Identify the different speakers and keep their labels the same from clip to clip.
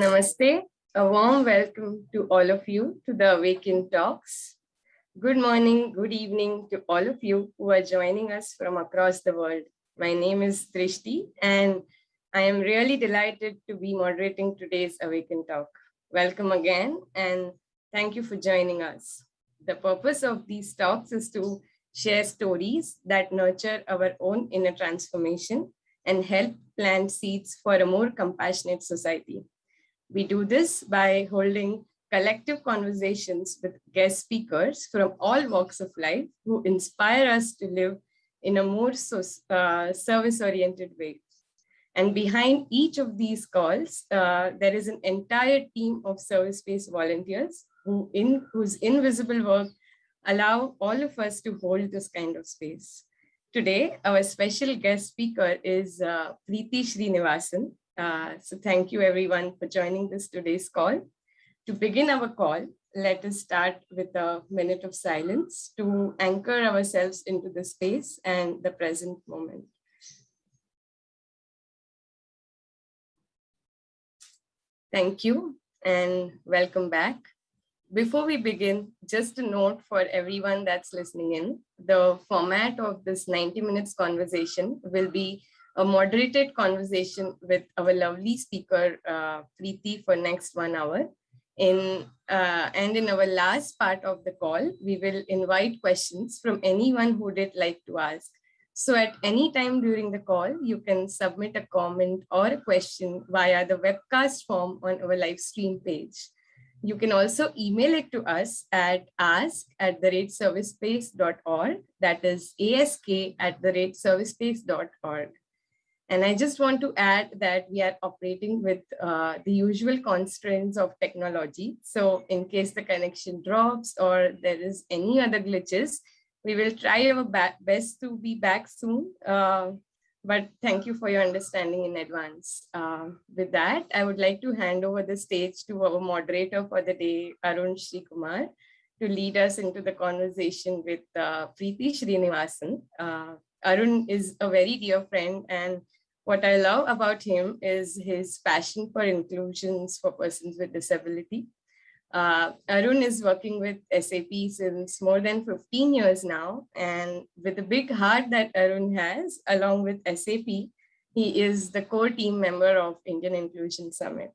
Speaker 1: Namaste. A warm welcome to all of you to the Awaken Talks. Good morning, good evening to all of you who are joining us from across the world. My name is Drishti and I am really delighted to be moderating today's Awaken Talk. Welcome again and thank you for joining us. The purpose of these talks is to share stories that nurture our own inner transformation and help plant seeds for a more compassionate society. We do this by holding collective conversations with guest speakers from all walks of life who inspire us to live in a more so, uh, service-oriented way. And behind each of these calls, uh, there is an entire team of service-based volunteers who in, whose invisible work allow all of us to hold this kind of space. Today, our special guest speaker is uh, Preeti Srinivasan. Uh, so thank you everyone for joining this today's call. To begin our call, let us start with a minute of silence to anchor ourselves into the space and the present moment. Thank you and welcome back. Before we begin, just a note for everyone that's listening in, the format of this 90 minutes conversation will be a moderated conversation with our lovely speaker, uh, Preeti, for next one hour. In, uh, and in our last part of the call, we will invite questions from anyone who did like to ask. So at any time during the call, you can submit a comment or a question via the webcast form on our live stream page. You can also email it to us at ask at the rate. That is ask at the rate. And I just want to add that we are operating with uh, the usual constraints of technology. So in case the connection drops or there is any other glitches, we will try our best to be back soon. Uh, but thank you for your understanding in advance. Uh, with that, I would like to hand over the stage to our moderator for the day, Arun Kumar, to lead us into the conversation with uh, Preeti Srinivasan. Uh, Arun is a very dear friend and what I love about him is his passion for inclusions for persons with disability. Uh, Arun is working with SAP since more than 15 years now, and with the big heart that Arun has, along with SAP, he is the core team member of Indian Inclusion Summit.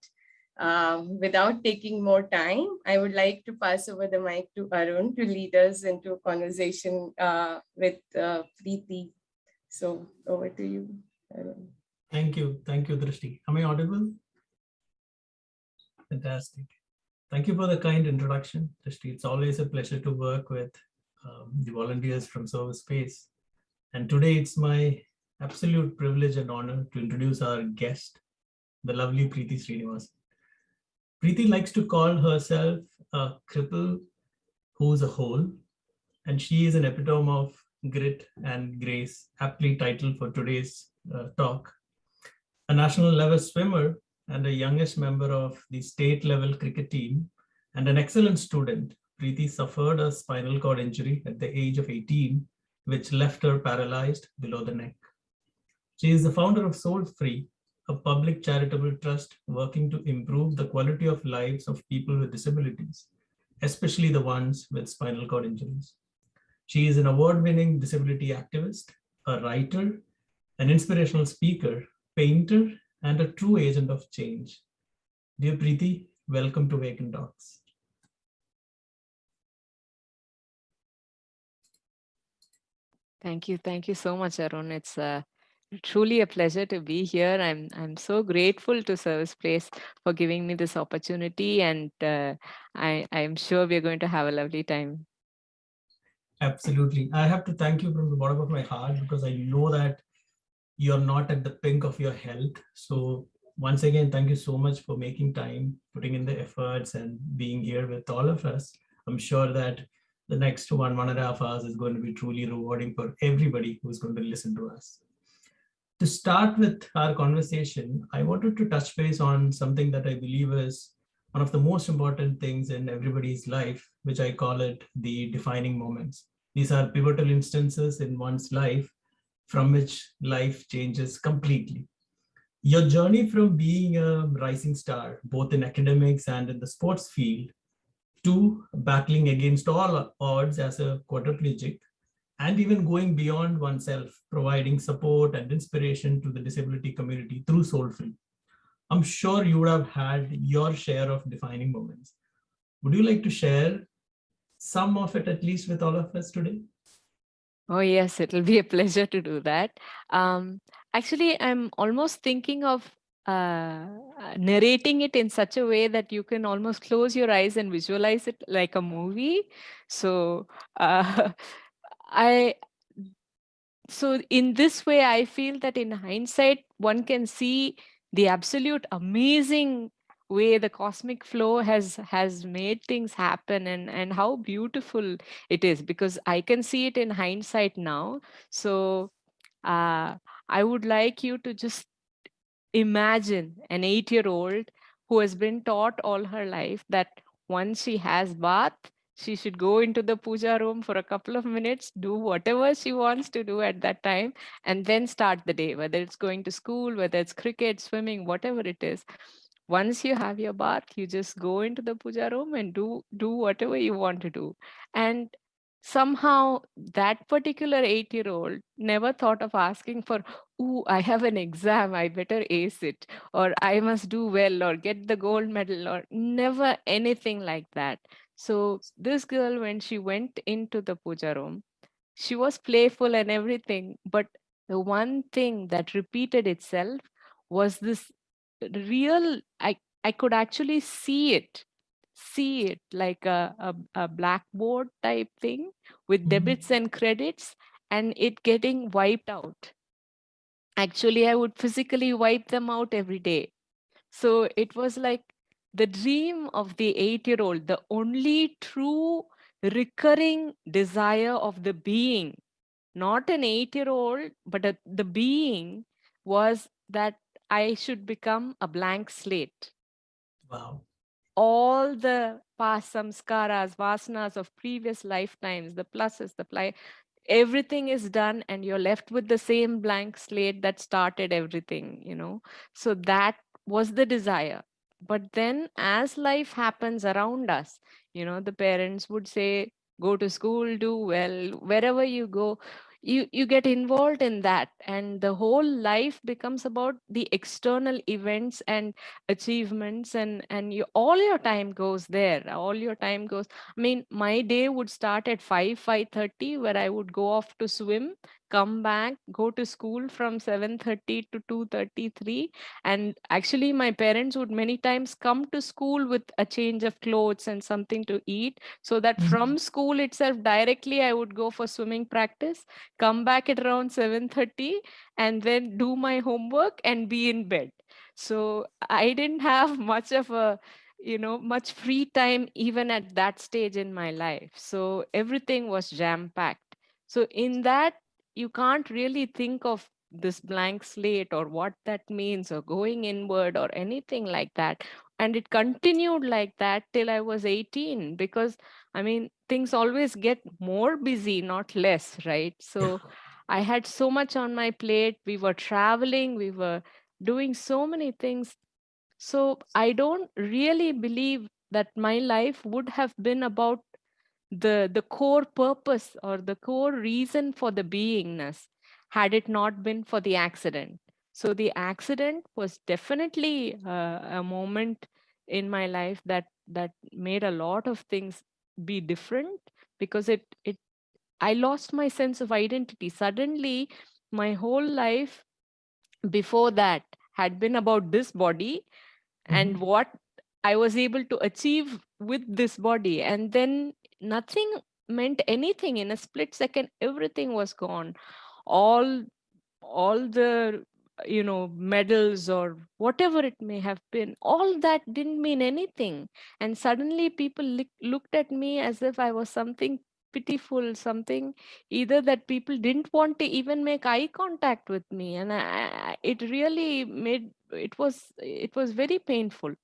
Speaker 1: Uh, without taking more time, I would like to pass over the mic to Arun to lead us into a conversation uh, with uh, Preeti. So over to you, Arun.
Speaker 2: Thank you. Thank you, Drishti. Am I audible? Fantastic. Thank you for the kind introduction, Drishti. It's always a pleasure to work with um, the volunteers from Service Space. And today it's my absolute privilege and honor to introduce our guest, the lovely Preeti Srinivas. Preeti likes to call herself a cripple who's a whole, and she is an epitome of grit and grace, aptly titled for today's uh, talk. A national level swimmer and the youngest member of the state level cricket team and an excellent student, Preeti suffered a spinal cord injury at the age of 18, which left her paralyzed below the neck. She is the founder of Soul Free, a public charitable trust working to improve the quality of lives of people with disabilities, especially the ones with spinal cord injuries. She is an award-winning disability activist, a writer, an inspirational speaker, painter, and a true agent of change. Dear Preeti, welcome to Awaken Talks.
Speaker 3: Thank you. Thank you so much, Arun. It's uh, truly a pleasure to be here. I'm I'm so grateful to Service Space for giving me this opportunity, and uh, I I'm sure we're going to have a lovely time.
Speaker 2: Absolutely. I have to thank you from the bottom of my heart because I know that you're not at the pink of your health. So once again, thank you so much for making time, putting in the efforts and being here with all of us. I'm sure that the next one, one and a half hours is going to be truly rewarding for everybody who's going to listen to us. To start with our conversation, I wanted to touch base on something that I believe is one of the most important things in everybody's life, which I call it the defining moments. These are pivotal instances in one's life from which life changes completely. Your journey from being a rising star, both in academics and in the sports field, to battling against all odds as a quadriplegic, and even going beyond oneself, providing support and inspiration to the disability community through Soul Free. I'm sure you would have had your share of defining moments. Would you like to share some of it at least with all of us today?
Speaker 3: Oh, yes, it'll be a pleasure to do that. Um, actually, I'm almost thinking of uh, narrating it in such a way that you can almost close your eyes and visualize it like a movie. So uh, I, so in this way, I feel that in hindsight, one can see the absolute amazing way the cosmic flow has has made things happen and and how beautiful it is because i can see it in hindsight now. So uh, i would like you to just imagine an 8 year old who has been taught all her life that once she has bath she should go into the puja room for a couple of minutes do whatever she wants to do at that time and then start the day whether it's going to school whether it's cricket swimming whatever it is once you have your bath you just go into the puja room and do do whatever you want to do. And somehow that particular 8 year old never thought of asking for oh i have an exam i better ace it or i must do well or get the gold medal or never anything like that. So this girl when she went into the puja room she was playful and everything but the one thing that repeated itself was this real i i could actually see it see it like a, a, a blackboard type thing with
Speaker 2: Mhm.
Speaker 3: debits and credits and it getting wiped out. Actually i would physically wipe them out every day. So it was like the dream of the eight year old the only true recurring desire of the being. Not an eight year old but a, the being was that i should become a blank slate
Speaker 2: Wow.
Speaker 3: all the past samskaras, vasanas of previous lifetimes, the pluses, the ply, everything is done and you're left with the same blank slate that started everything, you know. So that was the desire. But then as life happens around us, you know, the parents would say, go to school, do well, wherever you go, you you get involved in that and the whole life becomes about the external events and achievements and and you, all your time goes there all your time goes. I mean my day would start at 5 5:30 where i would go off to swim come back go to school from 7:30 to 2:33 and actually my parents would many times come to school with a change of clothes and something to eat so that
Speaker 2: Mhm.
Speaker 3: from school itself directly i would go for swimming practice come back at around 7:30 and then do my homework and be in bed. So i didn't have much of a you know much free time even at that stage in my life. So everything was jam packed so in that you can't really think of this blank slate or what that means or going inward or anything like that. And it continued like that till i was 18 because i mean things always get more busy not less right? So i had so much on my plate. We were traveling. We were doing so many things. So i don't really believe that my life would have been about the the core purpose or the core reason for the beingness had it not been for the accident so the accident was definitely uh, a moment in my life that that made a lot of things be different because it it i lost my sense of identity suddenly my whole life before that had been about this body and
Speaker 2: Mhm.
Speaker 3: what I was able to achieve with this body. And then nothing meant anything. In a split second, everything was gone. All all the you know medals or whatever it may have been all that didn't mean anything. And suddenly people look, looked at me as if i was something pitiful something either that people didn't want to even make eye contact with me. And I- it really made it was it was very painful.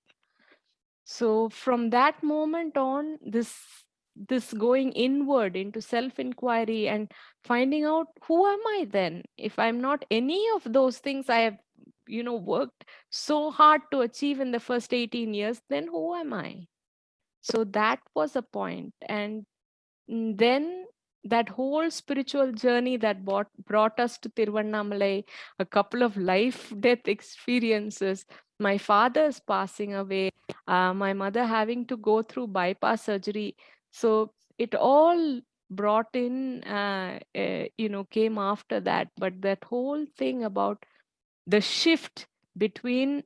Speaker 3: So from that moment on this this going inward into self inquiry and finding out who am i then? If i'm not any of those things i have you know worked so hard to achieve in the first 18 years then who am i? So that was a point. And then that whole spiritual journey that brought, brought us to Tiruvannamalai, a couple of life death experiences, my father's passing away, uh, my mother having to go through bypass surgery. So it all brought in, uh, uh, you know, came after that. But that whole thing about the shift between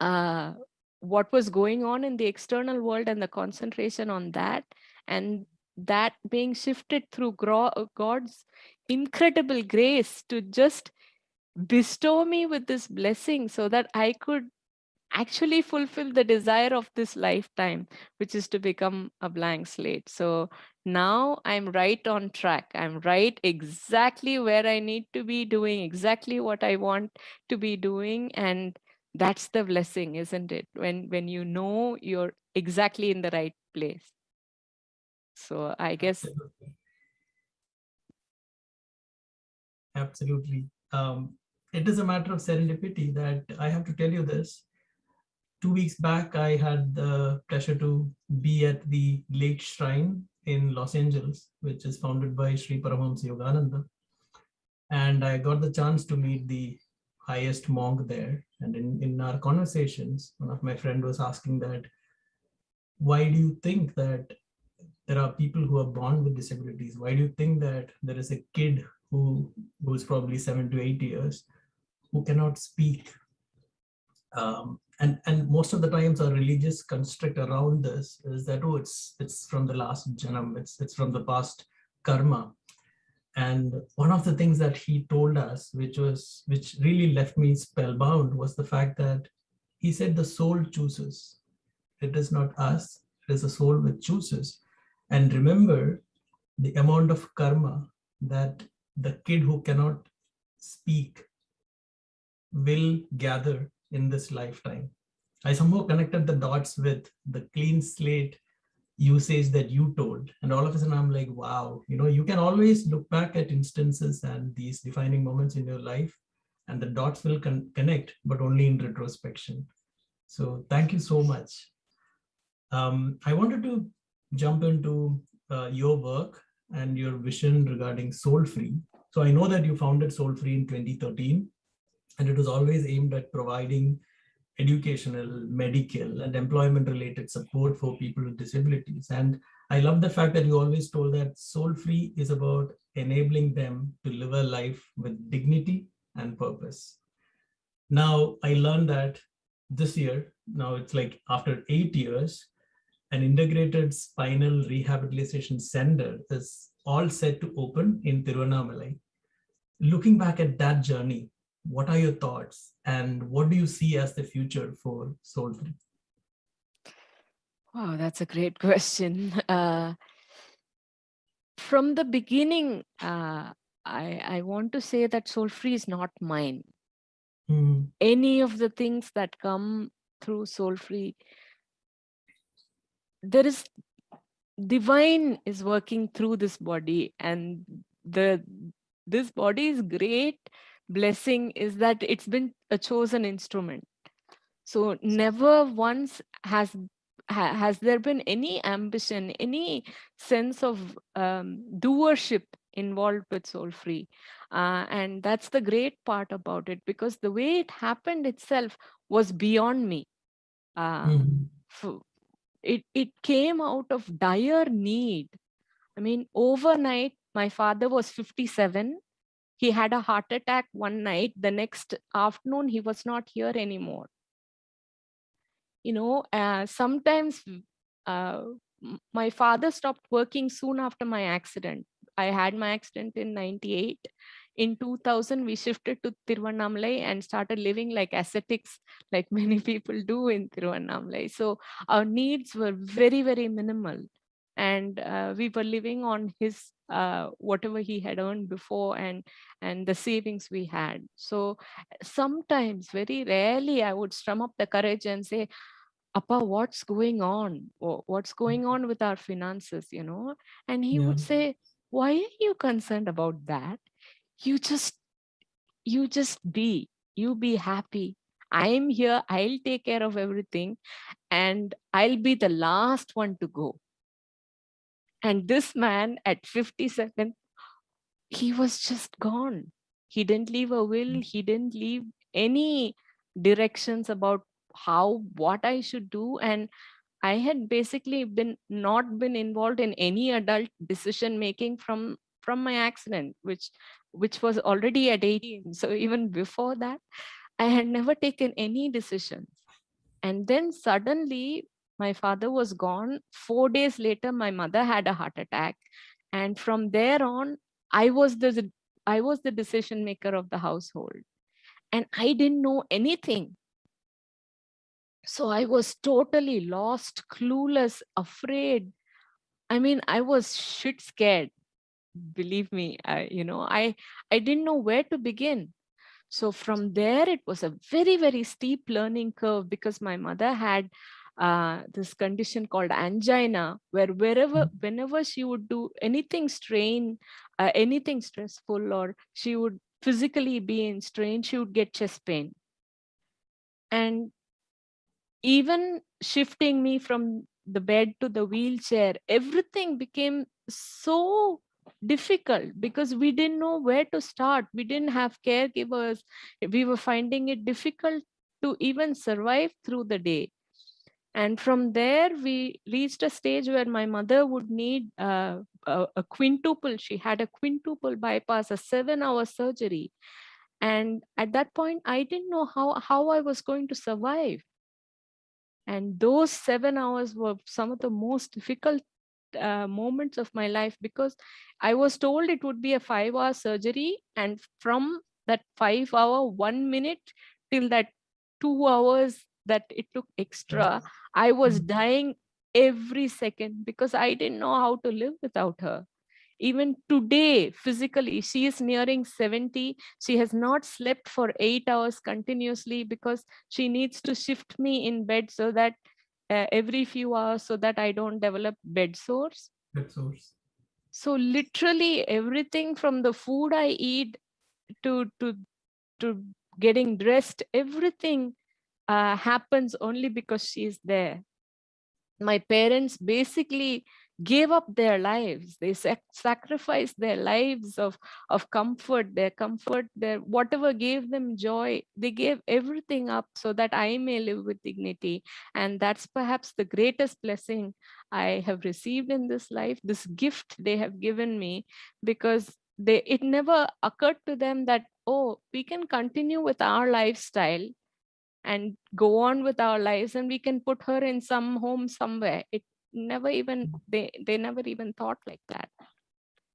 Speaker 3: uh, what was going on in the external world and the concentration on that and that being shifted through God's incredible grace to just bestow me with this blessing so that I could actually fulfill the desire of this lifetime, which is to become a blank slate. So now I'm right on track. I'm right exactly where I need to be doing exactly what I want to be doing. And that's the blessing, isn't it? When, when you know you're exactly in the right place. So I guess.
Speaker 2: Absolutely. Um, it is a matter of serendipity that I have to tell you this. Two weeks back, I had the pleasure to be at the Lake Shrine in Los Angeles, which is founded by Sri Paramahansa Yogananda. And I got the chance to meet the highest monk there. And in, in our conversations, one of my friend was asking that, why do you think that there are people who are born with disabilities. Why do you think that there is a kid who who's probably seven to eight years who cannot speak? Um, and and most of the times our religious construct around this is that oh it's it's from the last janam, it's it's from the past karma. And one of the things that he told us, which was which really left me spellbound, was the fact that he said the soul chooses. It is not us, it is the soul which chooses. And remember the amount of karma that the kid who cannot speak will gather in this lifetime. I somehow connected the dots with the clean slate usage that you told. And all of a sudden I'm like, wow, you know, you can always look back at instances and these defining moments in your life and the dots will con connect, but only in retrospection. So thank you so much. Um, I wanted to jump into uh, your work and your vision regarding Soul Free. So I know that you founded Soul Free in 2013, and it was always aimed at providing educational, medical, and employment related support for people with disabilities. And I love the fact that you always told that Soul Free is about enabling them to live a life with dignity and purpose. Now, I learned that this year, now it's like after eight years, an integrated spinal rehabilitation center is all set to open in Tiruvannamalai. Looking back at that journey, what are your thoughts and what do you see as the future for Soul Free?
Speaker 3: Wow, that's a great question. Uh, from the beginning, uh, I, I want to say that Soul Free is not mine. Mm. Any of the things that come through Soul Free there is divine is working through this body and the this body is great blessing is that it's been a chosen instrument so never once has ha, has there been any ambition any sense of um, doership involved with soul free uh, and that's the great part about it because the way it happened itself was beyond me mm it, it came out of dire need. I mean, overnight, my father was 57. He had a heart attack one night. The next afternoon, he was not here anymore. You know, uh, sometimes uh, my father stopped working soon after my accident. I had my accident in 98 in 2000 we shifted to Tiruvannamalai and started living like ascetics like many people do in Tiruvannamalai so our needs were very very minimal and uh, we were living on his uh, whatever he had earned before and and the savings we had so sometimes very rarely i would strum up the courage and say Appa, what's going on? What's going on with our finances, you know? And he yeah. would say, why are you concerned about that? you just you just be you be happy. I'm here, I'll take care of everything, and I'll be the last one to go. And this man at 57, he was just gone. He didn't leave a will,
Speaker 2: Hmm.
Speaker 3: he didn't leave any directions about how, what I should do. And I had basically been not been involved in any adult decision making from from my accident, which which was already at 18. So even before that, I had never taken any decisions. And then suddenly my father was gone. Four days later, my mother had a heart attack. And from there on, I was the I was the decision maker of the household. And I didn't know anything. So I was totally lost, clueless, afraid. I mean, I was shit scared. Believe me, I, you know, I I didn't know where to begin. So from there, it was a very, very steep learning curve because my mother had uh, this condition called angina, where wherever, whenever she would do anything strain, uh, anything stressful, or she would physically be in strain, she would get chest pain. And even shifting me from the bed to the wheelchair, everything became so difficult because we didn't know where to start. We didn't have caregivers. We were finding it difficult to even survive through the day. And from there, we reached a stage where my mother would need uh, a, a quintuple. She had a quintuple bypass, a seven hour surgery. And at that point, I didn't know how, how I was going to survive. And those seven hours were some of the most difficult uh, moments of my life because I was told it would be a five hour surgery. And from that five hour, one minute till that two hours that it took extra, I was
Speaker 2: Mm.
Speaker 3: dying every second because I didn't know how to live without her. Even today, physically, she is nearing 70. She has not slept for eight hours continuously because she needs to shift me in bed so that uh, every few hours so that I don't develop bed sores.
Speaker 2: That source.
Speaker 3: So literally everything from the food I eat to to to getting dressed, everything uh, happens only because she's there. My parents basically gave up their lives. They sac- sacrificed their lives of, of comfort, their comfort, their whatever gave them joy. They gave everything up so that I may live with dignity. And that's perhaps the greatest blessing I have received in this life, this gift they have given me, because they it never occurred to them that, oh, we can continue with our lifestyle and go on with our lives and we can put her in some home somewhere. It never even they they never even thought like that.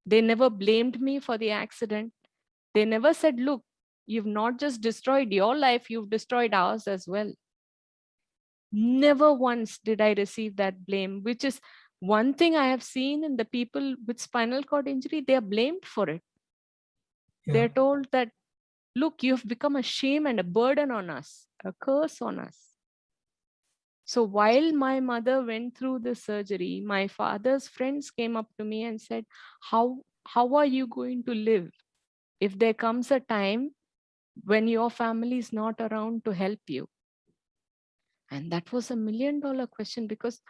Speaker 3: They never blamed me for the accident. They never said look you've not just destroyed your life you've destroyed ours as well. Never once did i receive that blame which is one thing i have seen in the people with spinal cord injury. They are blamed for it.
Speaker 2: Yeah.
Speaker 3: they're told that look you've become a shame and a burden on us a curse on us. So while my mother went through the surgery my father's friends came up to me and said how how are you going to live? If there comes a time when your family is not around to help you. And that was a million dollar question because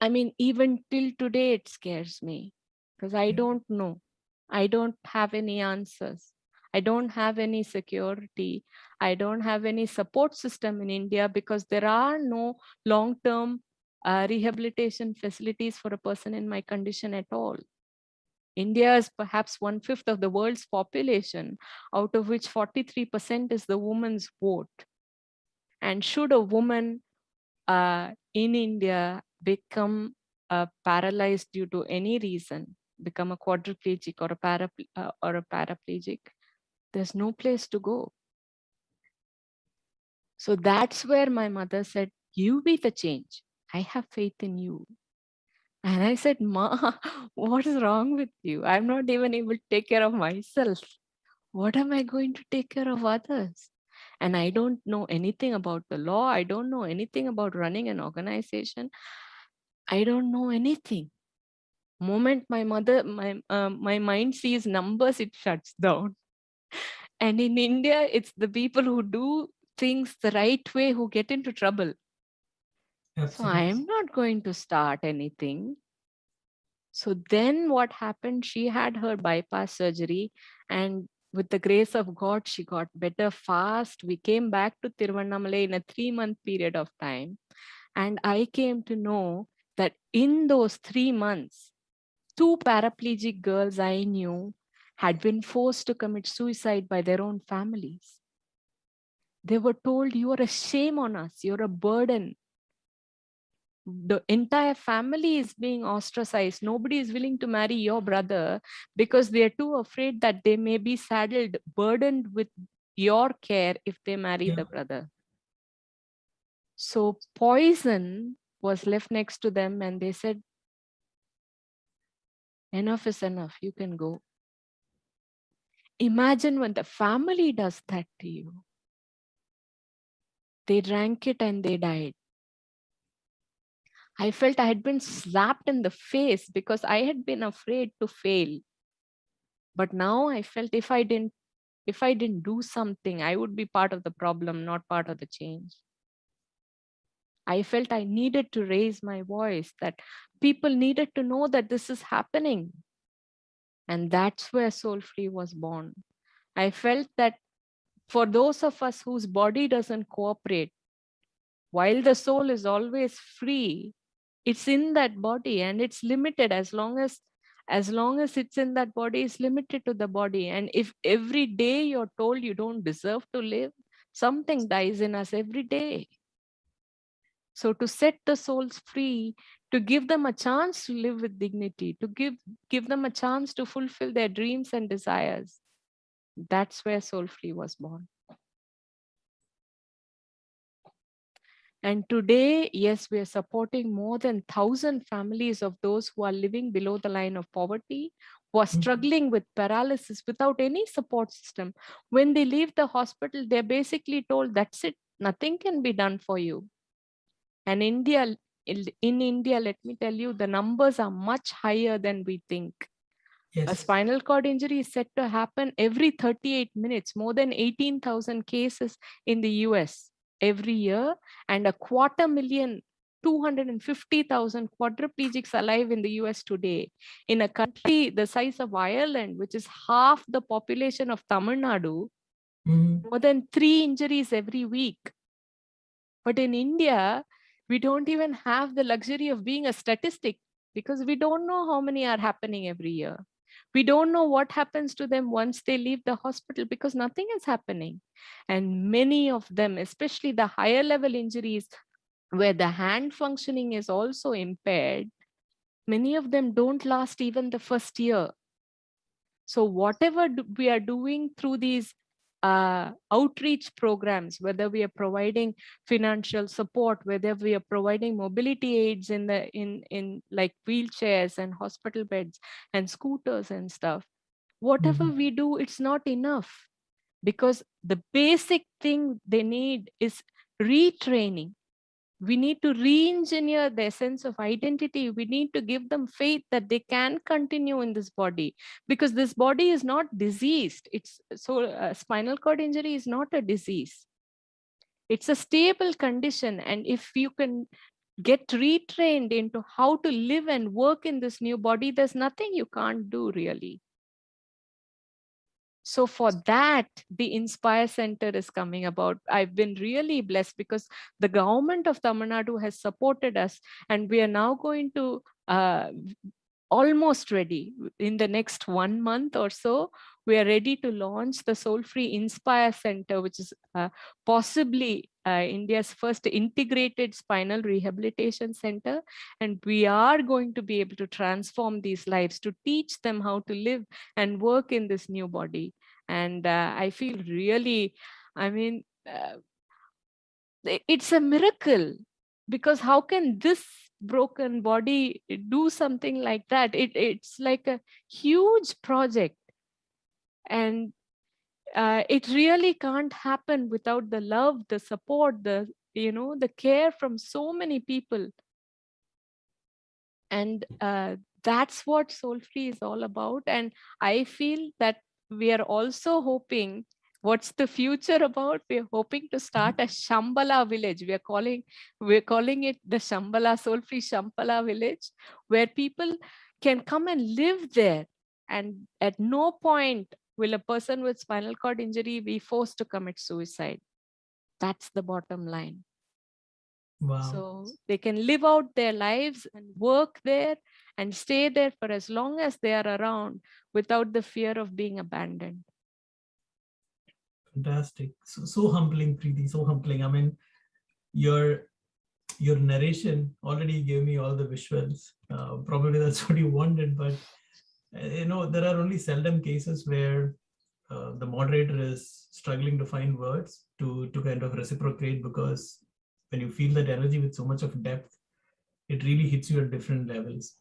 Speaker 3: i mean even till today it scares me because i don't know. I don't have any answers I don't have any security. I don't have any support system in India because there are no long-term uh, rehabilitation facilities for a person in my condition at all. India is perhaps one fifth of the world's population, out of which 43% is the woman's vote. And should a woman uh, in India become uh, paralyzed due to any reason, become a quadriplegic or a, parapl- uh, or a paraplegic, there's no place to go. So that's where my mother said, You be the change. I have faith in you. And I said, Ma, what is wrong with you? I'm not even able to take care of myself. What am I going to take care of others? And I don't know anything about the law. I don't know anything about running an organization. I don't know anything. Moment my mother, my uh, my mind sees numbers, it shuts down And in India, it's the people who do things the right way who get into trouble.
Speaker 2: Absolutely.
Speaker 3: So I'm not going to start anything. So then what happened? She had her bypass surgery and with the grace of God, she got better fast. We came back to Tiruvannamalai in a three month period of time. And I came to know that in those three months, two paraplegic girls I knew had been forced to commit suicide by their own families. They were told, you are a shame on us, you're a burden. The entire family is being ostracized. Nobody is willing to marry your brother because they're too afraid that they may be saddled, burdened with your care if they marry
Speaker 2: Yeah.
Speaker 3: the brother. So poison was left next to them and they said, enough is enough, you can go. Imagine when the family does that to you. They drank it and they died. I felt I had been slapped in the face because I had been afraid to fail. But now I felt if I didn't, if I didn't do something, I would be part of the problem, not part of the change. I felt I needed to raise my voice, that people needed to know that this is happening. And that's where Soul Free was born. I felt that for those of us whose body doesn't cooperate, while the soul is always free, it's in that body and it's limited as long as as long as it's in that body it's limited to the body and if every day you're told you don't deserve to live something dies in us every day so to set the souls free to give them a chance to live with dignity to give give them a chance to fulfill their dreams and desires that's where soul free was born And today, yes, we are supporting more than 1,000 families of those who are living below the line of poverty, who are
Speaker 2: Mhm.
Speaker 3: struggling with paralysis without any support system. When they leave the hospital, they're basically told, that's it, nothing can be done for you. And India, in in India, let me tell you, the numbers are much higher than we think. A spinal cord injury is said to happen every 38 minutes, more than 18,000 cases in the US every year, and a quarter million, 250,000 quadriplegics alive in the US today. In a country the size of Ireland, which is half the population of Tamil Nadu,
Speaker 2: Mhm.
Speaker 3: more than three injuries every week. But in India, we don't even have the luxury of being a statistic because we don't know how many are happening every year. We don't know what happens to them once they leave the hospital because nothing is happening. And many of them, especially the higher level injuries where the hand functioning is also impaired, many of them don't last even the first year. So whatever we are doing through these uh, outreach programs, whether we are providing financial support, whether we are providing mobility aids in the in in like wheelchairs and hospital beds and scooters and stuff, whatever
Speaker 2: Mhm.
Speaker 3: we do, it's not enough because the basic thing they need is retraining we need to re-engineer their sense of identity. We need to give them faith that they can continue in this body because this body is not diseased. It's so uh, spinal cord injury is not a disease. It's a stable condition. And if you can get retrained into how to live and work in this new body there's nothing you can't do really so for that the inspire center is coming about. I've been really blessed because the government of tamil nadu has supported us and we are now going to uh, almost ready in the next one month or so we are ready to launch the soul free inspire center which is uh, possibly uh, india's first integrated spinal rehabilitation center. And we are going to be able to transform these lives to teach them how to live and work in this new body. And uh, i feel really i mean uh, it's a miracle because how can this broken body do something like that? It, it's like a huge project and uh, it really can't happen without the love the support the you know the care from so many people and uh, that's what soul free is all about and i feel that we are also hoping What's the future about? We're hoping to start a Shambhala village. We're calling, we're calling it the Shambhala, soul-free Shambhala village, where people can come and live there. And at no point will a person with spinal cord injury be forced to commit suicide. That's the bottom line.
Speaker 2: Wow.
Speaker 3: So they can live out their lives and work there and stay there for as long as they are around without the fear of being abandoned.
Speaker 2: Fantastic. So, so humbling, Preeti, so humbling. I mean, your your narration already gave me all the visuals. Uh, probably that's what you wanted, but you know, there are only seldom cases where uh, the moderator is struggling to find words to, to kind of reciprocate because when you feel that energy with so much of depth, it really hits you at different levels.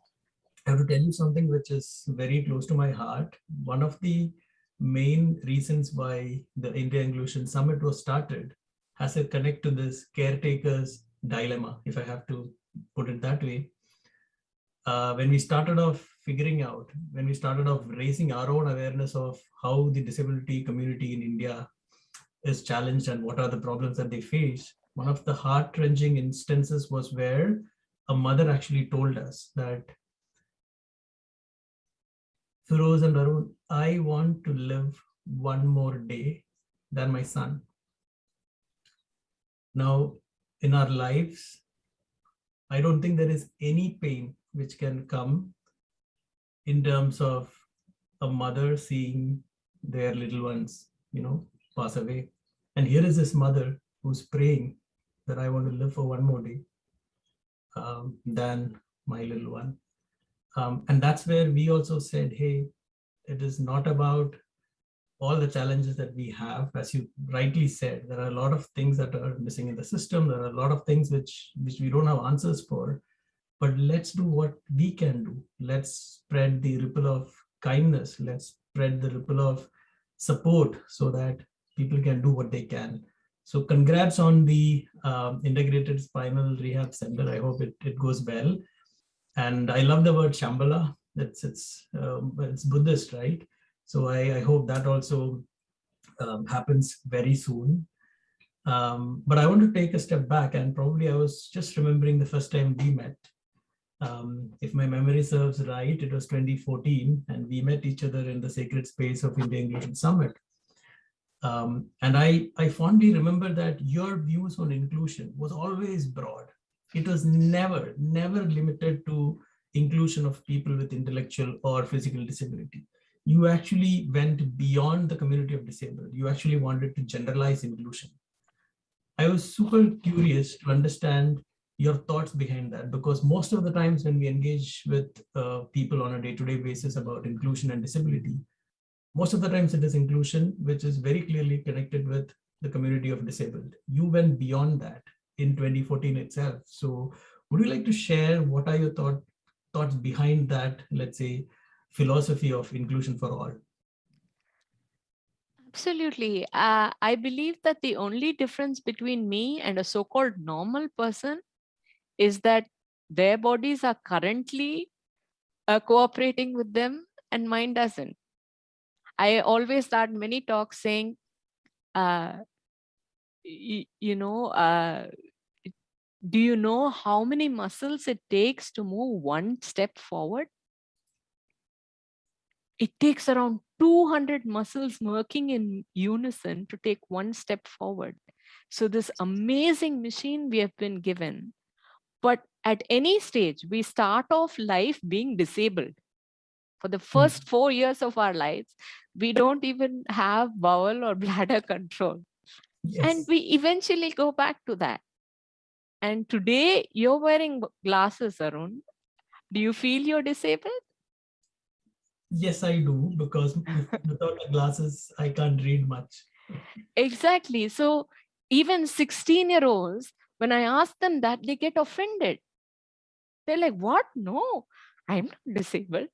Speaker 2: I have to tell you something which is very close to my heart. One of the main reasons why the India Inclusion Summit was started has a connect to this caretaker's dilemma, if I have to put it that way. Uh, when we started off figuring out, when we started off raising our own awareness of how the disability community in India is challenged and what are the problems that they face, one of the heart-wrenching instances was where a mother actually told us that Ferose and Arun, I want to live one more day than my son. Now, in our lives, I don't think there is any pain which can come in terms of a mother seeing their little ones, you know, pass away. And here is this mother who's praying that I want to live for one more day um, than my little one. Um, and that's where we also said, hey, it is not about all the challenges that we have, as you rightly said, there are a lot of things that are missing in the system. There are a lot of things which, which we don't have answers for, but let's do what we can do. Let's spread the ripple of kindness. Let's spread the ripple of support so that people can do what they can. So congrats on the um, integrated spinal rehab center. I hope it, it goes well. And I love the word Shambhala. It's, it's, um, it's Buddhist, right? So I, I hope that also um, happens very soon. Um, but I want to take a step back and probably I was just remembering the first time we met. Um, if my memory serves right, it was 2014 and we met each other in the sacred space of India Inclusion Summit. Um, and I, I fondly remember that your views on inclusion was always broad. It was never, never limited to inclusion of people with intellectual or physical disability you actually went beyond the community of disabled. You actually wanted to generalize inclusion. I was super curious to understand your thoughts behind that because most of the times when we engage with uh, people on a day-to-day -day basis about inclusion and disability, most of the times it is inclusion which is very clearly connected with the community of disabled. You went beyond that in 2014 itself. So would you like to share what are your thought, thoughts behind that, let's say, philosophy of inclusion for all?
Speaker 3: Absolutely. Uh, I believe that the only difference between me and a so-called normal person is that their bodies are currently uh, cooperating with them and mine doesn't. I always start many talks saying, uh, you know, uh, do you know how many muscles it takes to move one step forward? it takes around 200 muscles working in unison to take one step forward. So this amazing machine we have been given, but at any stage, we start off life being disabled. For the hmm. first four years of our lives, we don't even have bowel or bladder control. Yes. And we eventually go back to that. And today you're wearing glasses, Arun. Do you feel you're disabled?
Speaker 2: Yes, I do, because without the glasses, I can't read much.
Speaker 3: Exactly. So even 16 year olds, when I ask them that, they get offended. They're like, what? No, I'm not disabled.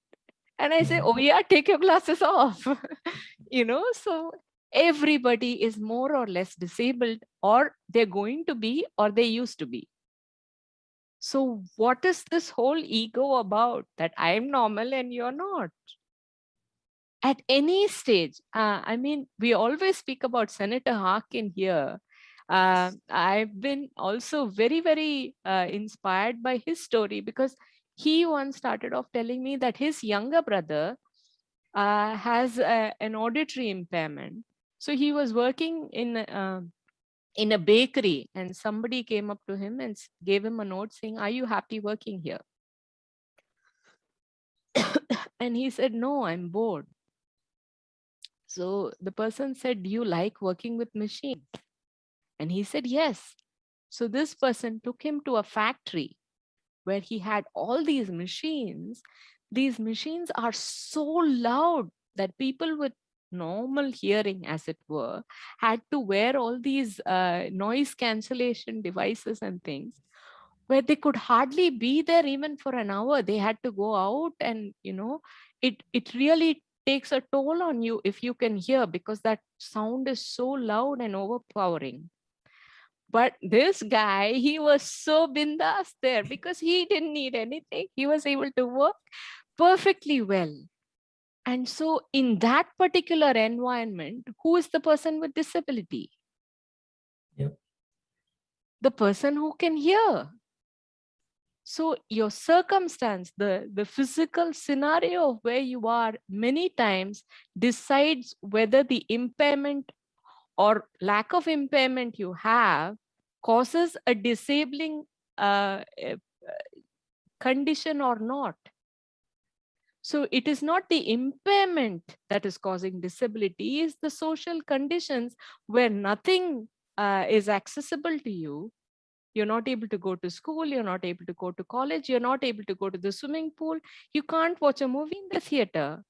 Speaker 3: And I say, mm-hmm. oh yeah, take your glasses off. you know, so everybody is more or less disabled or they're going to be or they used to be. So what is this whole ego about that I'm normal and you're not? at any stage. Uh, I mean, we always speak about Senator Harkin here. Uh, I've been also very, very uh, inspired by his story because he once started off telling me that his younger brother uh, has a, an auditory impairment. So he was working in uh, in a bakery and somebody came up to him and gave him a note saying, are you happy working here? and he said, no, I'm bored. So the person said, do you like working with machines? And he said, yes. So this person took him to a factory where he had all these machines. These machines are so loud that people with normal hearing, as it were, had to wear all these uh, noise cancellation devices and things where they could hardly be there even for an hour. They had to go out and, you know, it, it really takes a toll on you if you can hear because that sound is so loud and overpowering. But this guy, he was so bindas there because he didn't need anything. He was able to work perfectly well. And so in that particular environment, who is the person with disability?
Speaker 2: Yep.
Speaker 3: The person who can hear. So your circumstance, the, the physical scenario of where you are many times decides whether the impairment or lack of impairment you have causes a disabling uh, uh, condition or not. So it is not the impairment that is causing disability, is the social conditions where nothing uh, is accessible to you. You're not able to go to school, you're not able to go to college, you're not able to go to the swimming pool, you can't watch a movie in the theater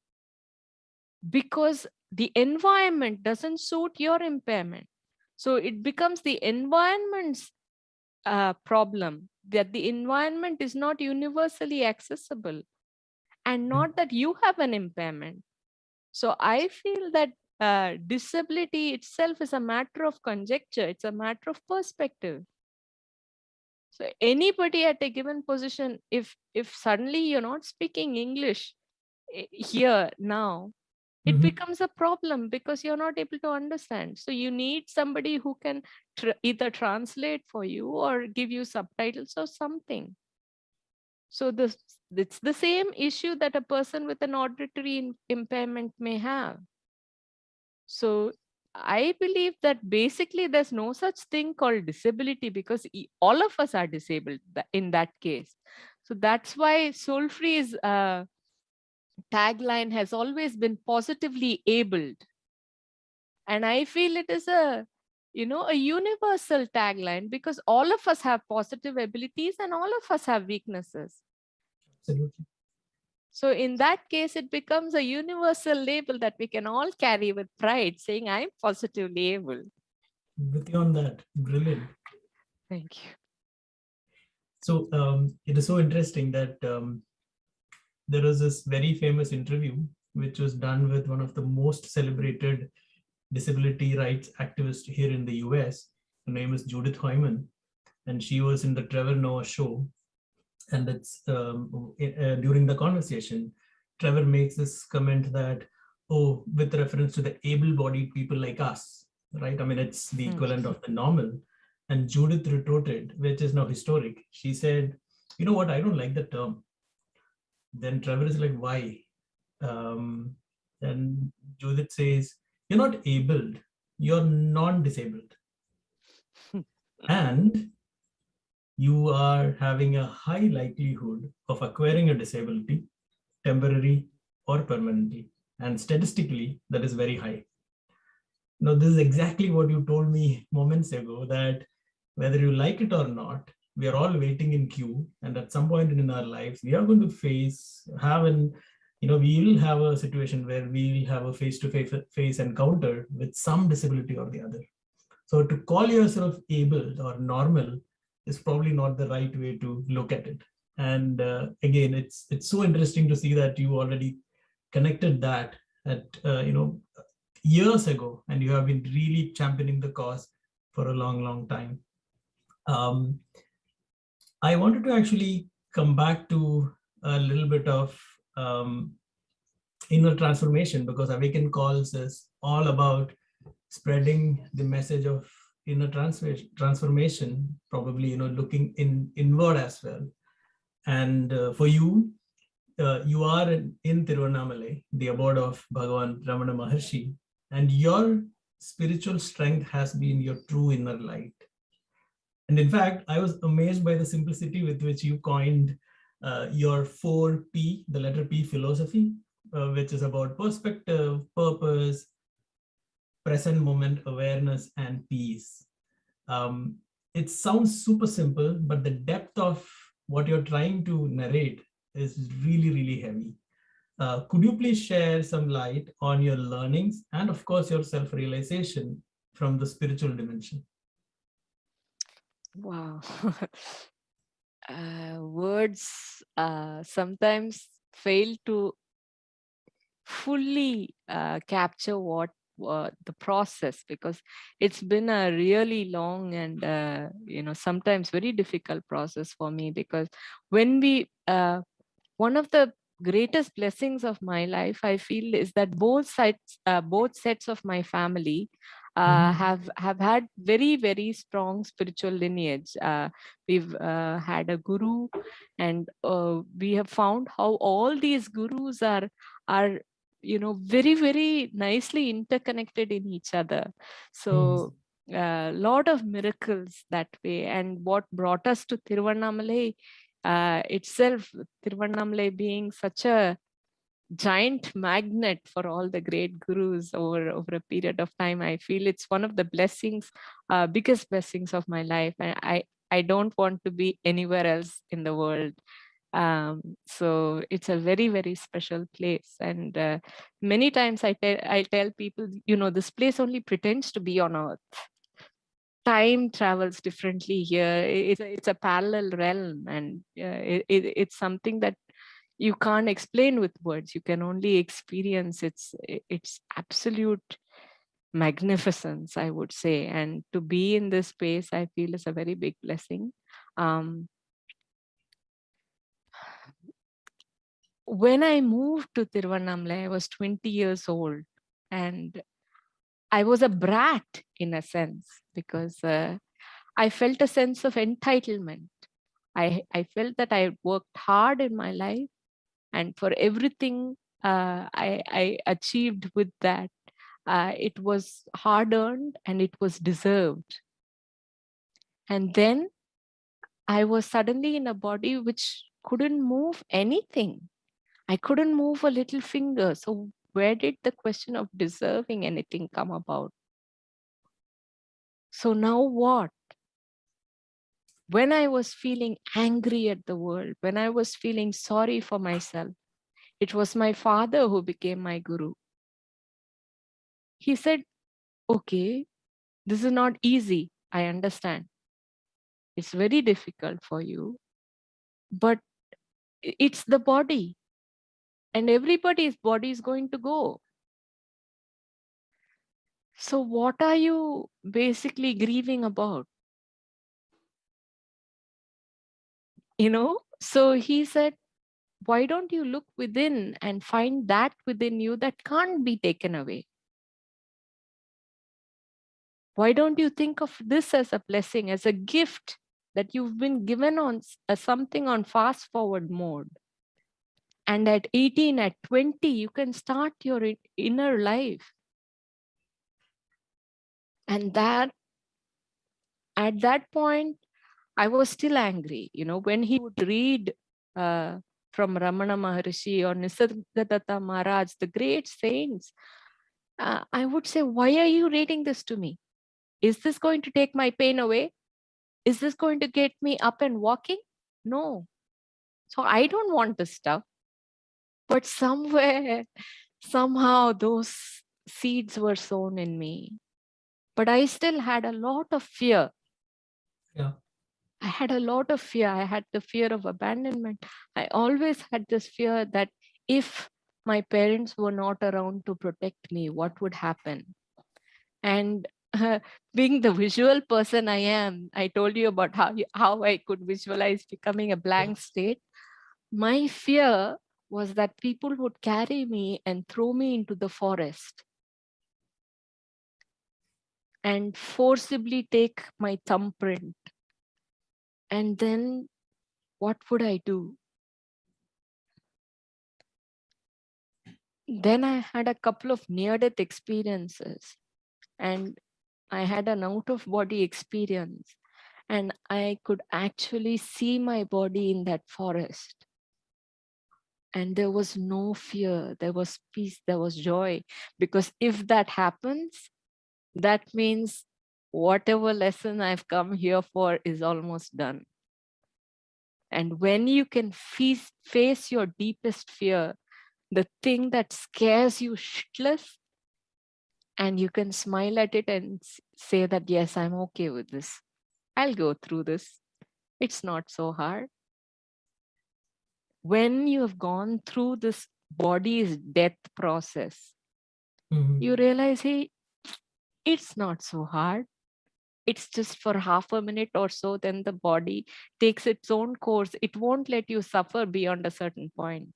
Speaker 3: because the environment doesn't suit your impairment. So it becomes the environment's uh, problem that the environment is not universally accessible and hmm. not that you have an impairment. So I feel that uh, disability itself is a matter of conjecture. It's a matter of perspective. So anybody at a given position, if if suddenly you're not speaking English eh, here now, it mm -hmm. becomes a problem because you're not able to understand. So you need somebody who can tr either translate for you or give you subtitles or something. So this, it's the same issue that a person with an auditory impairment may have. So I believe that basically there's no such thing called disability because all of us are disabled in that case. So that's why Soul Free's uh, tagline has always been positively abled. And I feel it is a you know, a universal tagline because all of us have positive abilities and all of us have weaknesses.
Speaker 2: Absolutely.
Speaker 3: So in that case, it becomes a universal label that we can all carry with pride, saying I'm positively able.
Speaker 2: With you on that, brilliant.
Speaker 3: Thank you.
Speaker 2: So um, it is so interesting that um, there was this very famous interview which was done with one of the most celebrated disability rights activists here in the US. Her name is Judith Heumann, and she was in the Trevor Noah show. And it's um, uh, during the conversation, Trevor makes this comment that, oh, with reference to the able-bodied people like us, right? I mean, it's the hmm. equivalent of the normal. And Judith retorted, which is now historic. She said, you know what, I don't like the term. Then Trevor is like, why? Um, and Judith says, you're not abled, you're non-disabled. and you are having a high likelihood of acquiring a disability, temporary or permanently. And statistically, that is very high. Now, this is exactly what you told me moments ago, that whether you like it or not, we are all waiting in queue. And at some point in our lives, we are going to face, have an you know, we'll have a situation where we'll have a face-to-face -face encounter with some disability or the other. So to call yourself able or normal is probably not the right way to look at it. And uh, again, it's it's so interesting to see that you already connected that at uh, you know years ago, and you have been really championing the cause for a long, long time. Um, I wanted to actually come back to a little bit of um, inner transformation because Awakin Calls is all about spreading the message of inner transformation, probably, you know, looking in inward as well. And uh, for you, uh, you are in, in Tiruvannamalai, the abode of Bhagavan Ramana Maharshi, and your spiritual strength has been your true inner light. And in fact, I was amazed by the simplicity with which you coined uh, your 4P, the letter P philosophy, uh, which is about perspective, purpose, present moment awareness, and peace. Um, it sounds super simple, but the depth of what you're trying to narrate is really, really heavy. Uh, could you please share some light on your learnings and of course your self-realization from the spiritual dimension?
Speaker 3: Wow. uh, words uh, sometimes fail to fully uh, capture what uh, the process because it's been a really long and uh, you know sometimes very difficult process for me because when we uh, one of the greatest blessings of my life i feel is that both sides both sets of my family uh, mm -hmm. have have had very very strong spiritual lineage. Uh, we've uh, had a guru and uh, we have found how all these gurus are are you know very very nicely interconnected in each other. So a uh, lot of miracles that way. And what brought us to Tiruvannamalai uh, itself, Tiruvannamalai being such a giant magnet for all the great gurus over, over a period of time. I feel it's one of the blessings, uh, biggest blessings of my life. And I, I don't want to be anywhere else in the world. Um, so it's a very, very special place. And uh, many times I, tell I tell people, you know, this place only pretends to be on earth time travels differently here. It's a, it's a parallel realm and uh, it, it, it's something that you can't explain with words. You can only experience its, its absolute magnificence, I would say. And to be in this space, I feel is a very big blessing. Um, when I moved to Tiruvannamalai, I was 20 years old and I was a brat in a sense because uh, I felt a sense of entitlement. I, I felt that I worked hard in my life and for everything uh, I, I achieved with that, uh, it was hard earned and it was deserved. And then I was suddenly in a body which couldn't move anything. I couldn't move a little finger. So where did the question of deserving anything come about? So now what? When I was feeling angry at the world, when I was feeling sorry for myself, it was my father who became my guru. He said, okay, this is not easy. I understand. It's very difficult for you, but it's the body and everybody's body is going to go. So what are you basically grieving about? You know, so he said, why don't you look within and find that within you that can't be taken away? Why don't you think of this as a blessing, as a gift that you've been given on as uh, something on fast forward mode? And at 18, at 20, you can start your inner life. And that, at that point, I was still angry. You know, when he would read uh, from Ramana Maharshi or Nisargadatta Maharaj, the great saints, uh, I would say, why are you reading this to me? Is this going to take my pain away? Is this going to get me up and walking? No. So I don't want this stuff but somewhere, somehow those seeds were sown in me. But I still had a lot of fear.
Speaker 2: Yeah.
Speaker 3: I had a lot of fear. I had the fear of abandonment. I always had this fear that if my parents were not around to protect me, what would happen? And uh, being the visual person I am, I told you about how, how I could visualize becoming a blank state. My fear was that people would carry me and throw me into the forest and forcibly take my thumbprint. And then what would I do? Then I had a couple of near death experiences and I had an out of body experience and I could actually see my body in that forest. And there was no fear, there was peace, there was joy. Because if that happens, that means whatever lesson I've come here for is almost done. And when you can face, face your deepest fear, the thing that scares you shitless, and you can smile at it and say that, yes, I'm okay with this. I'll go through this. It's not so hard. When you have gone through this body's death process, mm -hmm. you realize, hey, it's not so hard. It's just for half a minute or so, then the body takes its own course. It won't let you suffer beyond a certain point.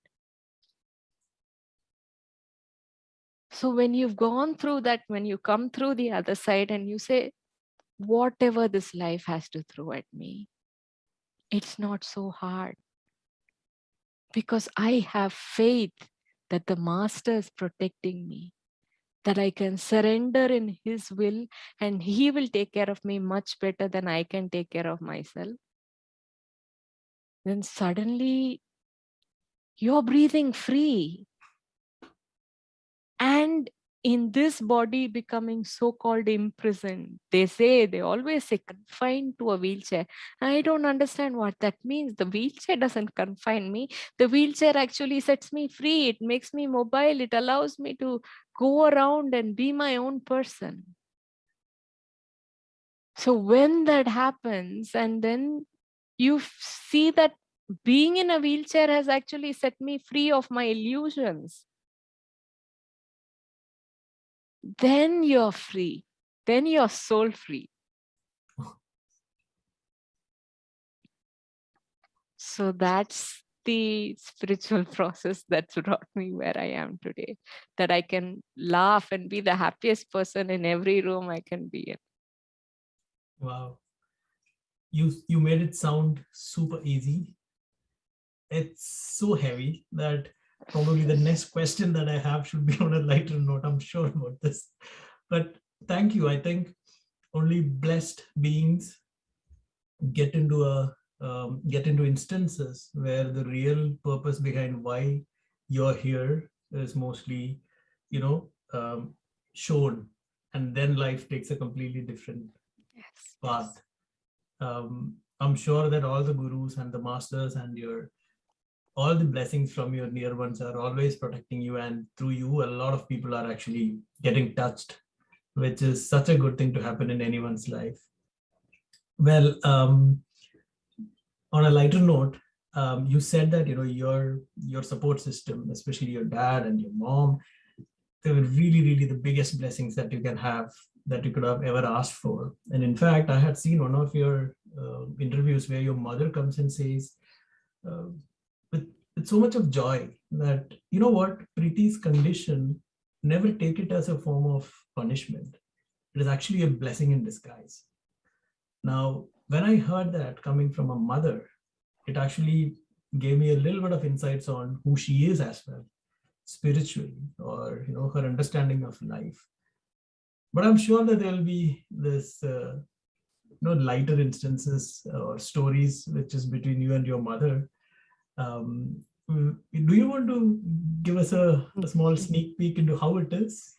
Speaker 3: So when you've gone through that, when you come through the other side and you say, whatever this life has to throw at me, it's not so hard. Because I have faith that the master is protecting me that I can surrender in his will and he will take care of me much better than I can take care of myself. Then suddenly you're breathing free. And in this body becoming so-called imprisoned. They say, they always say confined to a wheelchair. I don't understand what that means. The wheelchair doesn't confine me. The wheelchair actually sets me free. It makes me mobile. It allows me to go around and be my own person. So when that happens and then you see that being in a wheelchair has actually set me free of my illusions then you're free. Then you're soul free. So that's the spiritual process that's brought me where I am today, that I can laugh and be the happiest person in every room I can be in.
Speaker 2: Wow. You, you made it sound super easy. It's so heavy that probably the next question that I have should be on a lighter note. I'm sure about this. But thank you. I think only blessed beings get into a um, get into instances where the real purpose behind why you're here is mostly, you know, um, shown, and then life takes a completely different yes. path. Um, I'm sure that all the gurus and the masters and your all the blessings from your near ones are always protecting you and through you a lot of people are actually getting touched which is such a good thing to happen in anyone's life. Well um, on a lighter note um, you said that you know your your support system especially your dad and your mom they were really really the biggest blessings that you can have that you could have ever asked for. And in fact i had seen one of your uh, interviews where your mother comes and says uh, with, so much of joy that, you know what, Preeti's condition, never take it as a form of punishment. It is actually a blessing in disguise. Now, when I heard that coming from a mother, it actually gave me a little bit of insights on who she is as well, spiritually, or you know, her understanding of life. But I'm sure that there'll be this, uh, you know, lighter instances or stories which is between you and your mother um, mm, do you want to give us a, a, small sneak peek into how it is?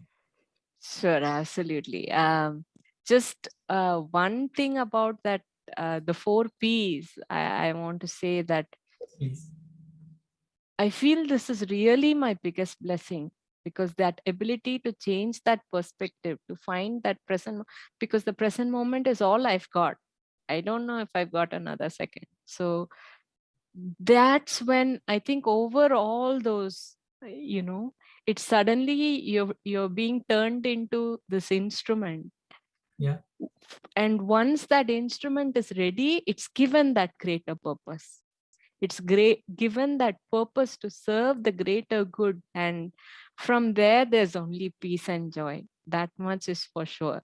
Speaker 3: Sure, absolutely. Um, just uh, one thing about that, uh, the four P's, I, I want to say that Please. I feel this is really my biggest blessing because that ability to change that perspective, to find that present, because the present moment is all I've got. I don't know if I've got another second. So that's when I think over all those, uh, you know, it's suddenly you're you're being turned into this instrument.
Speaker 2: Yeah.
Speaker 3: And once that instrument is ready, it's given that greater purpose. it's great given that purpose to serve the greater good and from there there's only peace and joy that much is for sure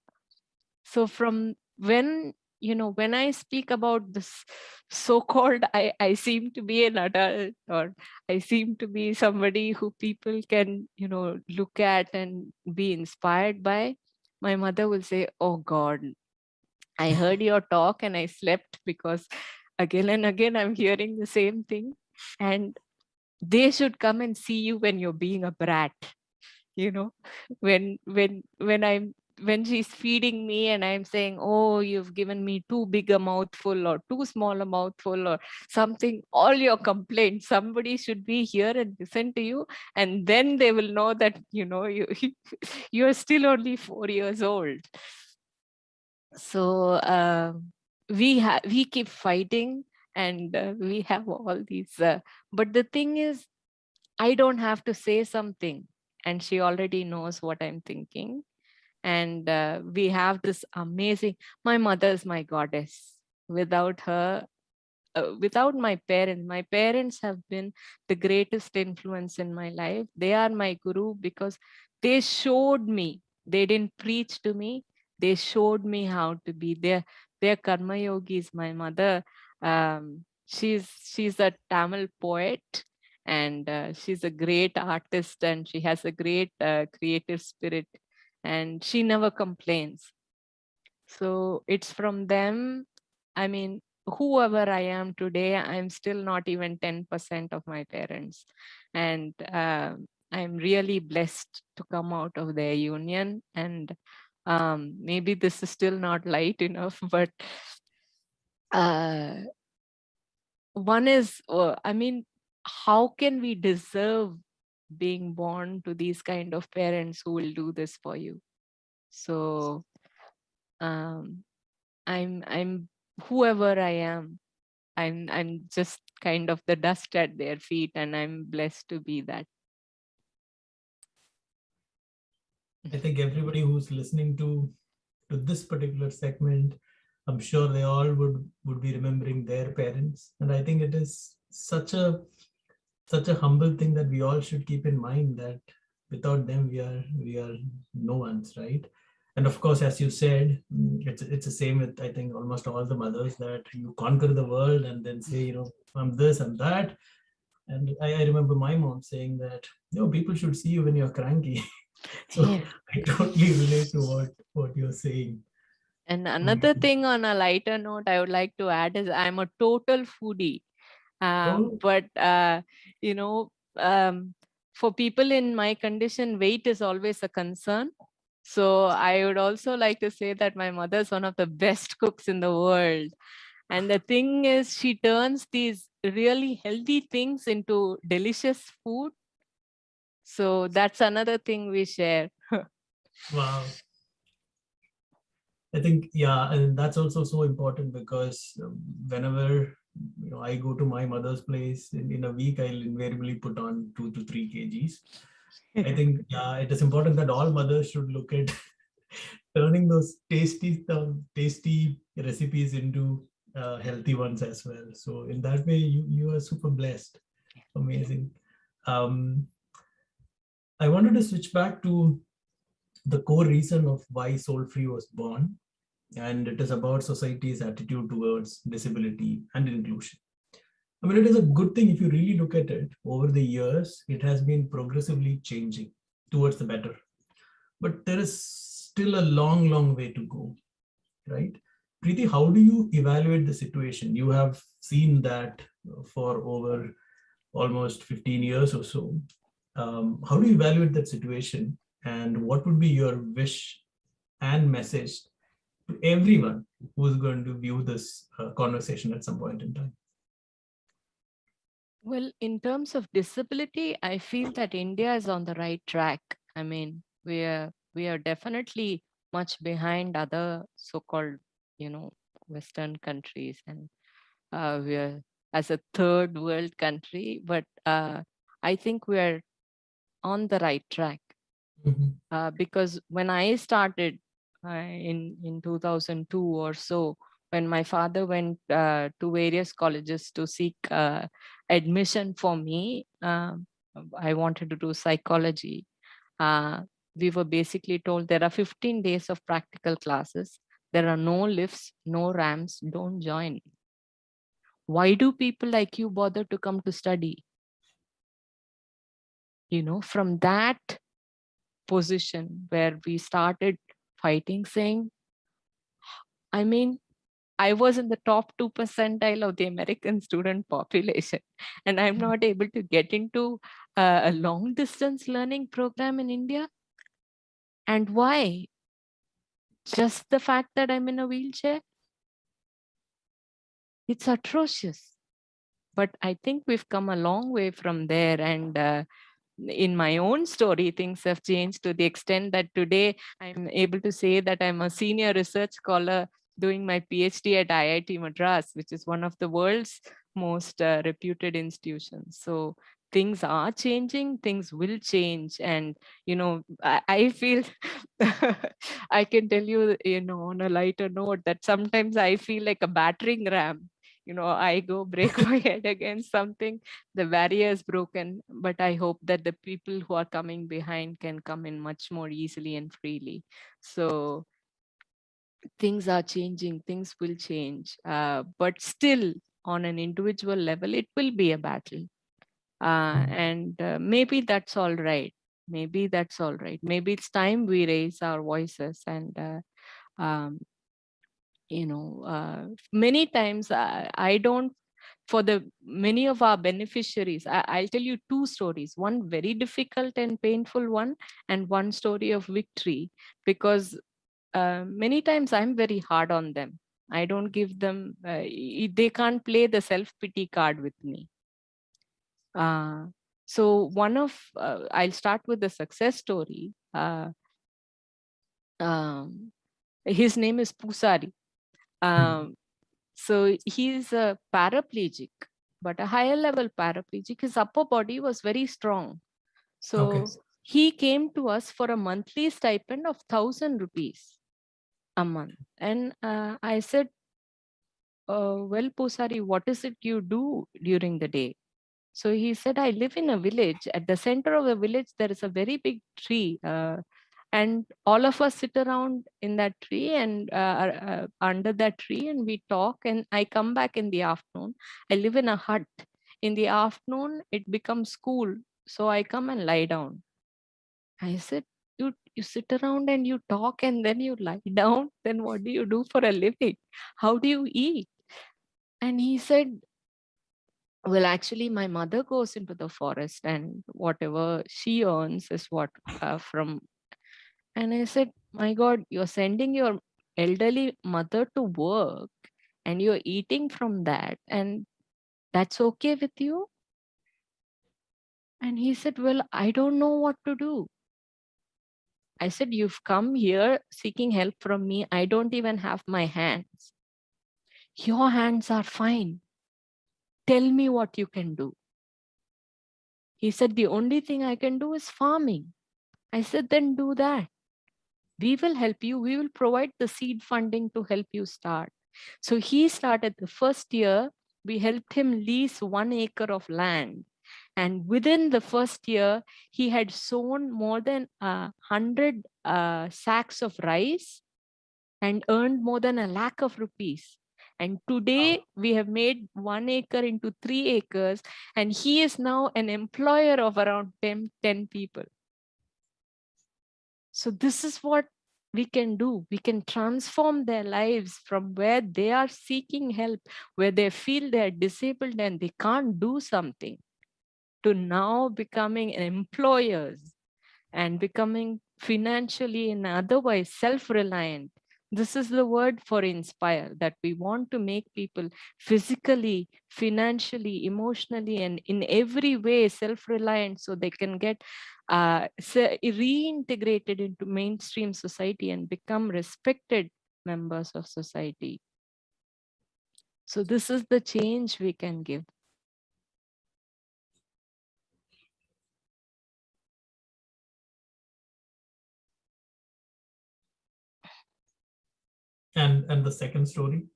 Speaker 3: so from when you know when i speak about this so-called i i seem to be an adult or i seem to be somebody who people can you know look at and be inspired by my mother will say oh god i heard your talk and i slept because again and again i'm hearing the same thing. And they should come and see you when you're being a brat you know when when when i'm when she's feeding me and i'm saying oh you've given me too big a mouthful or too small a mouthful or something all your complaints somebody should be here and listen to you and then they will know that you know you you're still only four years old. So uh, we have we keep fighting and uh, we have all these uh, but the thing is i don't have to say something and she already knows what i'm thinking and uh, we have this amazing my mother is my goddess. Without her uh, without my parents my parents have been the greatest influence in my life. They are my guru because they showed me they didn't preach to me they showed me how to be. Their their karma yogis my mother. Um, she's she's a tamil poet and uh, she's a great artist and she has a great uh, creative spirit and she never complains. So it's from them. I mean, whoever I am today, I'm still not even 10% of my parents. And uh, I'm really blessed to come out of their union. And um, maybe this is still not light enough, but uh, one is, uh, I mean, how can we deserve being born to these kind of parents who will do this for you. So um i'm i'm whoever i am i'm i'm just kind of the dust at their feet and i'm blessed to be that.
Speaker 2: I think everybody who's listening to to this particular segment i'm sure they all would would be remembering their parents. And i think it is such a such a humble thing that we all should keep in mind that without them we are we are no one's right? And of course as you said mm, it's it's the same with i think almost all the mothers that you conquer the world and then say you know i'm this and that. And i, I remember my mom saying that you know people should see you when you're cranky. So yeah. i totally relate to what what you're saying.
Speaker 3: And another mm-hmm. thing on a lighter note i would like to add is i'm a total foodie um, oh. but uh, you know um, for people in my condition weight is always a concern. So i would also like to say that my mother is one of the best cooks in the world. And the thing is she turns these really healthy things into delicious food. So that's another thing we share.
Speaker 2: Wow. I think yeah and that's also so important because um, whenever you know, I go to my mother's place in, in a week, I'll invariably put on two to three kgs. I think yeah, it is important that all mothers should look at turning those tasty, tasty recipes into uh, healthy ones as well. So in that way, you you are super blessed. Amazing. Um, I wanted to switch back to the core reason of why Soul Free was born and it is about society's attitude towards disability and inclusion. I mean, it is a good thing if you really look at it over the years, it has been progressively changing towards the better. But there is still a long, long way to go, right? Preeti, how do you evaluate the situation? You have seen that for over almost 15 years or so. Um, how do you evaluate that situation? And what would be your wish and message to everyone who's going to view this uh, conversation at some point in time?
Speaker 3: Well, in terms of disability, I feel that India is on the right track. I mean, we are we are definitely much behind other so-called, you know, Western countries, and uh, we are as a third world country. But uh, I think we are on the right track mm -hmm. uh, because when I started in in 2002 or so when my father went uh, to various colleges to seek uh, admission for me, um, I wanted to do psychology. Uh, we were basically told there are 15 days of practical classes. There are no lifts, no ramps, don't join. Why do people like you bother to come to study? You know, from that position where we started fighting, saying, I mean, I was in the top two percentile of the American student population, and I'm mm-hmm. not able to get into a, a long distance learning program in India. And why? Just the fact that I'm in a wheelchair? It's atrocious. But I think we've come a long way from there. And uh, in my own story, things have changed to the extent that today I'm able to say that I'm a senior research scholar doing my PhD at IIT Madras, which is one of the world's most uh, reputed institutions. So things are changing, things will change. And, you know, I, I feel, I can tell you, you know, on a lighter note that sometimes I feel like a battering ram. You know, I go break my head against something, the barrier is broken, but I hope that the people who are coming behind can come in much more easily and freely. So things are changing, things will change, uh, but still on an individual level, it will be a battle. Uh, mm. and uh, maybe that's all right. Maybe that's all right. Maybe it's time we raise our voices and, uh, um, you know, uh, many times I, I don't for the many of our beneficiaries I, will tell you two stories one very difficult and painful one and one story of victory because uh, many times I'm very hard on them. I don't give them, uh, they can't play the self-pity card with me. Uh, so one of, uh, I'll start with the success story. Uh, um, his name is Pusari. Hmm. Um, so he's a paraplegic, but a higher level paraplegic. His upper body was very strong. So okay. he came to us for a monthly stipend of 1000 rupees a month. And uh, I said, uh, well, Pusari, what is it you do during the day? So he said, I live in a village. At the center of the village, there is a very big tree. Uh, and all of us sit around in that tree and uh, uh, under that tree and we talk and I come back in the afternoon. I live in a hut. In the afternoon, it becomes cool So I come and lie down. I said, you you sit around and you talk and then you lie down then what do you do for a living how do you eat and he said well actually my mother goes into the forest and whatever she earns is what uh, from and i said my god you're sending your elderly mother to work and you're eating from that and that's okay with you and he said well i don't know what to do I said, you've come here seeking help from me. I don't even have my hands. Your hands are fine. Tell me what you can do. He said, the only thing I can do is farming. I said, then do that. We will help you. We will provide the seed funding to help you start. So he started the first year, we helped him lease one acre of land and within the first year, he had sown more than uh, 100 uh, sacks of rice and earned more than a lakh of rupees. And today wow. we have made one acre into three acres, and he is now an employer of around 10, 10 people. So this is what we can do. We can transform their lives from where they are seeking help, where they feel they're disabled and they can't do something to now becoming employers and becoming financially and otherwise self-reliant. This is the word for inspire, that we want to make people physically, financially, emotionally, and in every way self-reliant so they can get uh, reintegrated into mainstream society and become respected members of society. So this is the change we can give.
Speaker 2: And and the second story?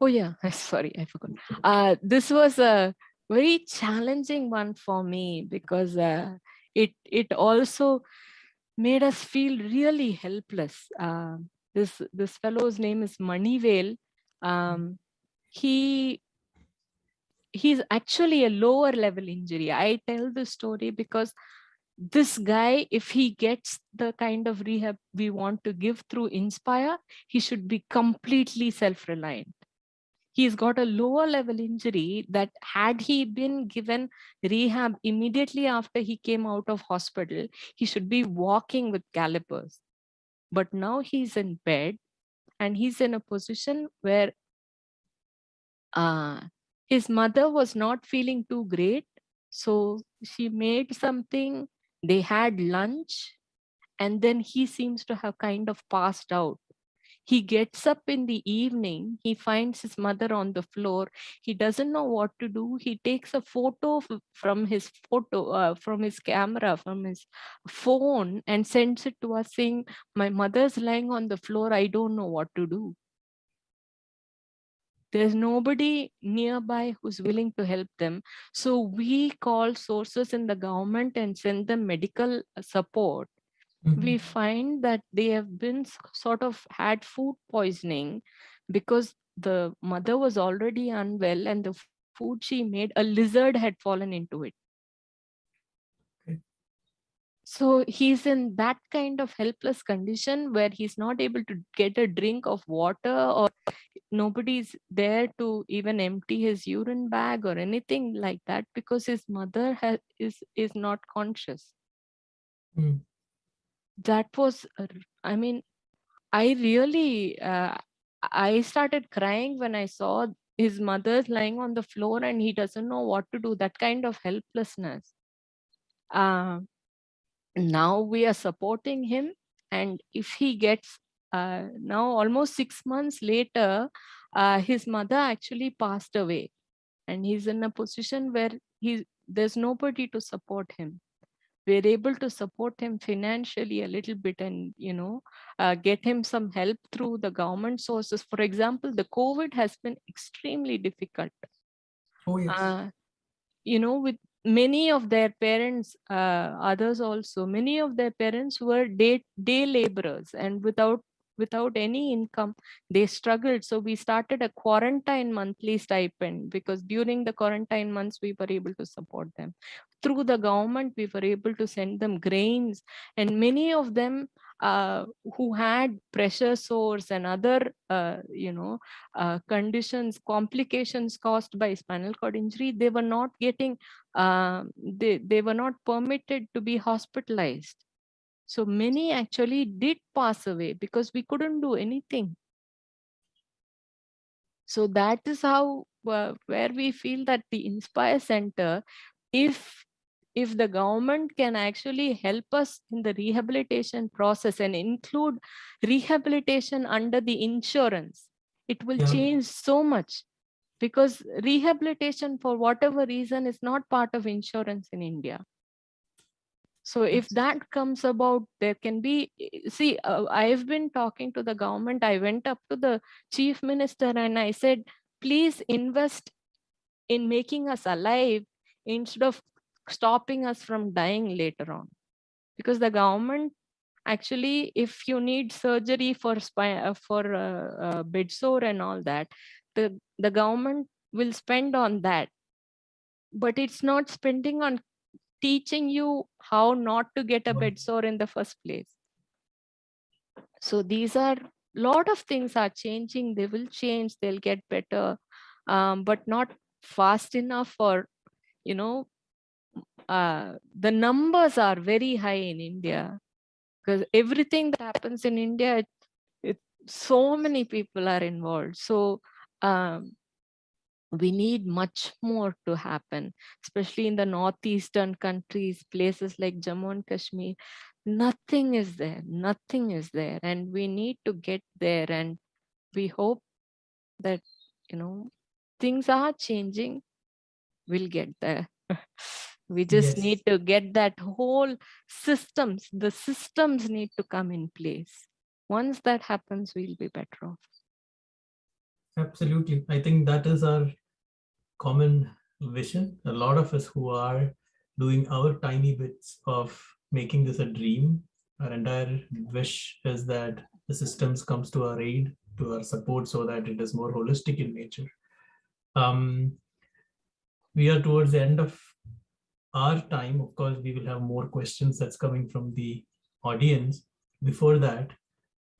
Speaker 3: Oh yeah, sorry, I forgot. Uh, this was a very challenging one for me because uh, it it also made us feel really helpless. Uh, this this fellow's name is Manivel. Um, he he's actually a lower level injury. I tell the story because this guy, if he gets the kind of rehab we want to give through Inspire, he should be completely self-reliant. He's got a lower level injury that had he been given rehab immediately after he came out of hospital, he should be walking with calipers. But now he's in bed and he's in a position where uh, his mother was not feeling too great. So she made something, they had lunch, and then he seems to have kind of passed out. He gets up in the evening, he finds his mother on the floor. He doesn't know what to do. He takes a photo from his photo, uh, from his camera, from his phone and sends it to us saying, my mother's lying on the floor. I don't know what to do there's nobody nearby who's willing to help them. So we call sources in the government and send them medical support. Mm -hmm. We find that they have been sort of had food poisoning because the mother was already unwell and the food she made, a lizard had fallen into it. So he's in that kind of helpless condition where he's not able to get a drink of water or nobody's there to even empty his urine bag or anything like that because his mother has, is, is not conscious. Mm. That was, I mean, I really, uh, I started crying when I saw his mother's lying on the floor and he doesn't know what to do, that kind of helplessness. Uh, now we are supporting him and if he gets uh, now almost six months later uh, his mother actually passed away. And he's in a position where he there's nobody to support him. We're able to support him financially a little bit and you know uh, get him some help through the government sources. For example the covid has been extremely difficult.
Speaker 2: Oh yes. Uh,
Speaker 3: you know with many of their parents uh, others also many of their parents were day day laborers and without without any income they struggled. So we started a quarantine monthly stipend because during the quarantine months we were able to support them. Through the government we were able to send them grains and many of them uh, who had pressure sores and other, uh, you know, uh, conditions, complications caused by spinal cord injury, they were not getting, um, they, they were not permitted to be hospitalized. So many actually did pass away because we couldn't do anything. So that is how, uh, where we feel that the Inspire Center, if if the government can actually help us in the rehabilitation process and include rehabilitation under the insurance, it will yeah. change so much because rehabilitation for whatever reason is not part of insurance in India. So if that comes about, there can be, see, uh, I've been talking to the government. I went up to the chief minister and I said, please invest in making us alive instead of stopping us from dying later on. Because the government actually if you need surgery for spine uh, for uh, uh, bed sore and all that the the government will spend on that. But it's not spending on teaching you how not to get a bed sore in the first place. So these are lot of things are changing. They will change. They'll get better. Um, but not fast enough or you know uh, the numbers are very high in India because everything that happens in India, it, it, so many people are involved. So um, we need much more to happen, especially in the northeastern countries, places like Jammu and Kashmir. Nothing is there, nothing is there. And we need to get there. And we hope that, you know, things are changing. We'll get there. We just yes. need to get that whole systems, the systems need to come in place. Once that happens, we'll be better off.
Speaker 2: Absolutely. I think that is our common vision. A lot of us who are doing our tiny bits of making this a dream, our entire wish is that the systems comes to our aid, to our support so that it is more holistic in nature. Um, we are towards the end of our time. Of course, we will have more questions that's coming from the audience. Before that,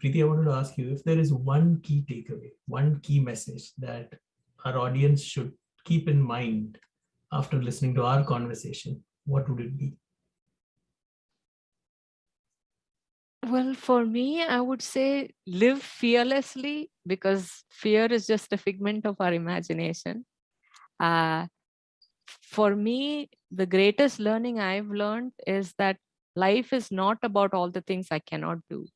Speaker 2: Preeti, I wanted to ask you if there is one key takeaway, one key message that our audience should keep in mind after listening to our conversation, what would it be?
Speaker 3: Well, for me, I would say live fearlessly because fear is just a figment of our imagination. Uh, for me, the greatest learning I've learned is that life is not about all the things I cannot do.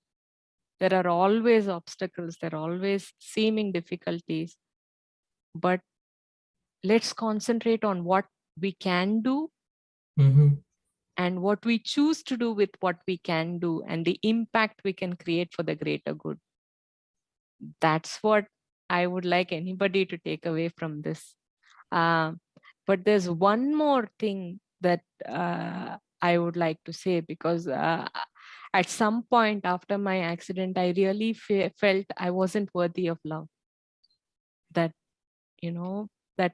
Speaker 3: There are always obstacles, there are always seeming difficulties, but let's concentrate on what we can do
Speaker 2: Mm-hmm.
Speaker 3: and what we choose to do with what we can do and the impact we can create for the greater good. That's what I would like anybody to take away from this. Uh, but there's one more thing that uh, I would like to say because uh, at some point after my accident, I really fe felt I wasn't worthy of love. That, you know, that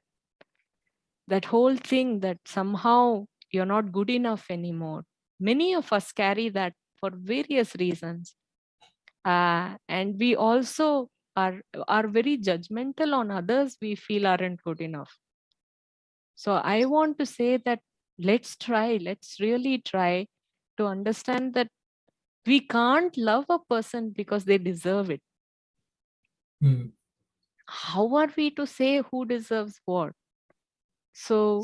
Speaker 3: that whole thing that somehow you're not good enough anymore. Many of us carry that for various reasons. Uh, and we also are, are very judgmental on others we feel aren't good enough. So I want to say that let's try, let's really try to understand that we can't love a person because they deserve it.
Speaker 2: Mm.
Speaker 3: How are we to say who deserves what? So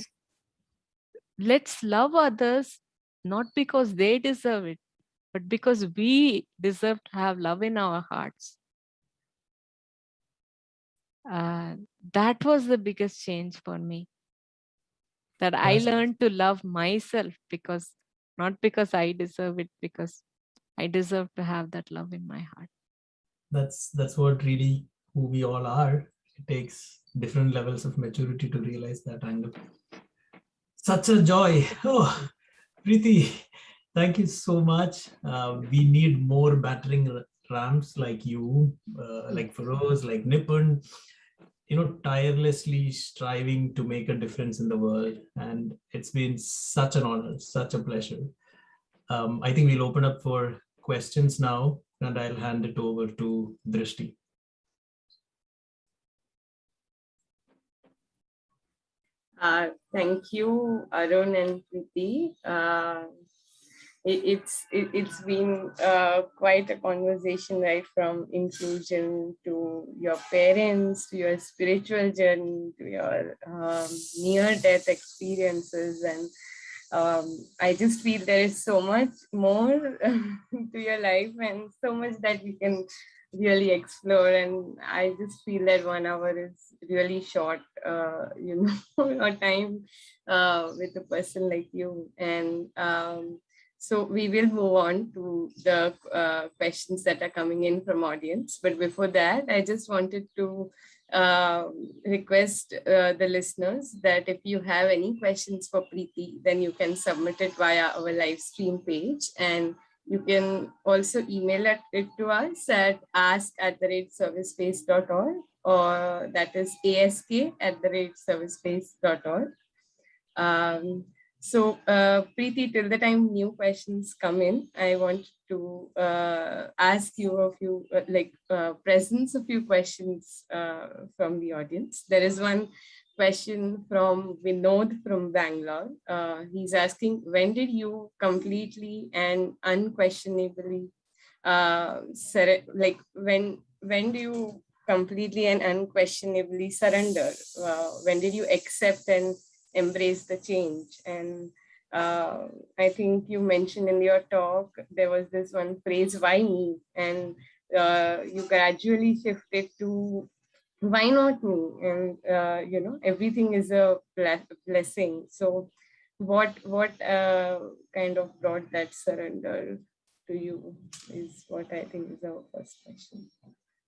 Speaker 3: let's love others not because they deserve it, but because we deserve to have love in our hearts. Uh, that was the biggest change for me. That I learned to love myself because not because I deserve it, because I deserve to have that love in my heart.
Speaker 2: That's that's what really who we all are. It takes different levels of maturity to realize that angle. Such a joy. Oh, Preeti, thank you so much. Uh, we need more battering rams like you, uh, like Ferose, like Nipun, you know, tirelessly striving to make a difference in the world. And it's been such an honor, such a pleasure. Um, I think we'll open up for questions now, and I'll hand it over to Drishti.
Speaker 1: Uh, thank you, Arun and Preeti. Uh, it, it's it, it's been uh, quite a conversation, right? From inclusion to your parents, to your spiritual journey, to your um, near-death experiences, and um, I just feel there is so much more to your life and so much that we can really explore and i just feel that one hour is really short uh, you know our time uh, with a person like you and um, so we will move on to the uh, questions that are coming in from audience but before that i just wanted to uh, request uh, the listeners that if you have any questions for Preeti, then you can submit it via our live stream page and you can also email it, to us at ask at the rate servicespace.org or that is ask at the rate servicespace.org. Um, so uh, Preeti, till the time new questions come in, I want to uh, ask you a few, uh, like uh, presents a few questions uh, from the audience. There is one question from Vinod from Bangalore. Uh, he's asking, when did you completely and unquestionably, uh, like when, when do you completely and unquestionably surrender? When did you accept and embrace the change? And uh, I think you mentioned in your talk, there was this one phrase, why me? And uh, you gradually shifted to why not me and uh, you know everything is a blessing so what what uh, kind of brought that surrender to you is what i think is our first question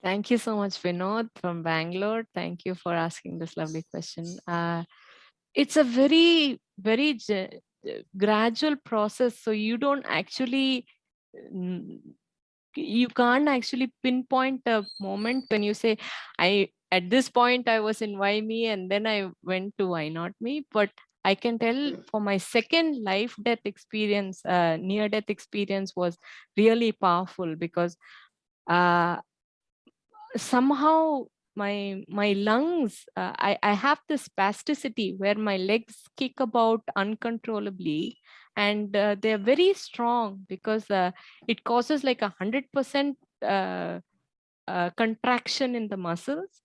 Speaker 3: Thank you so much, Vinod from Bangalore. Thank you for asking this lovely question. Uh, it's a very, very gradual process. So you don't actually, you can't actually pinpoint a moment when you say, I at this point I was in Why Me and then I went to Why Not Me. But I can tell for my second life death experience, uh, near death experience was really powerful because uh, somehow my my lungs uh, i i have this spasticity where my legs kick about uncontrollably and uh, they're very strong because uh, it causes like a hundred percent uh, uh, contraction in the muscles.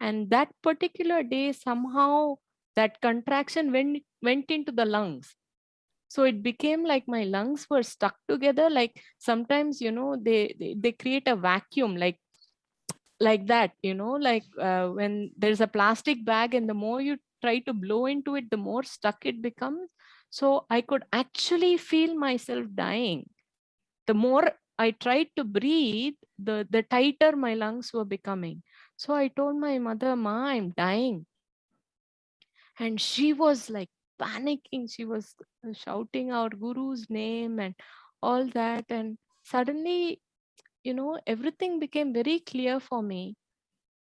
Speaker 3: And that particular day somehow that contraction went went into the lungs. So it became like my lungs were stuck together like sometimes you know they they, they create a vacuum like like that you know like uh, when there's a plastic bag and the more you try to blow into it the more stuck it becomes. So i could actually feel myself dying. The more i tried to breathe the the tighter my lungs were becoming. So i told my mother ma i'm dying. And she was like panicking. She was shouting out guru's name and all that. And suddenly you know, everything became very clear for me.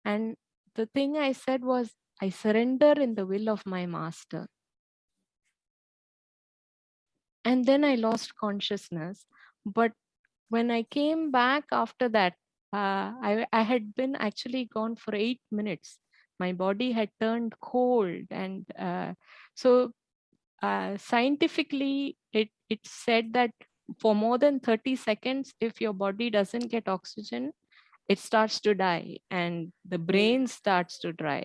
Speaker 3: And the thing I said was, I surrender in the will of my master. And then I lost consciousness. But when I came back after that, uh, I, I had been actually gone for eight minutes. My body had turned cold. And uh, so uh, scientifically, it, it said that for more than 30 seconds, if your body doesn't get oxygen, it starts to die and the hmm. brain starts to dry.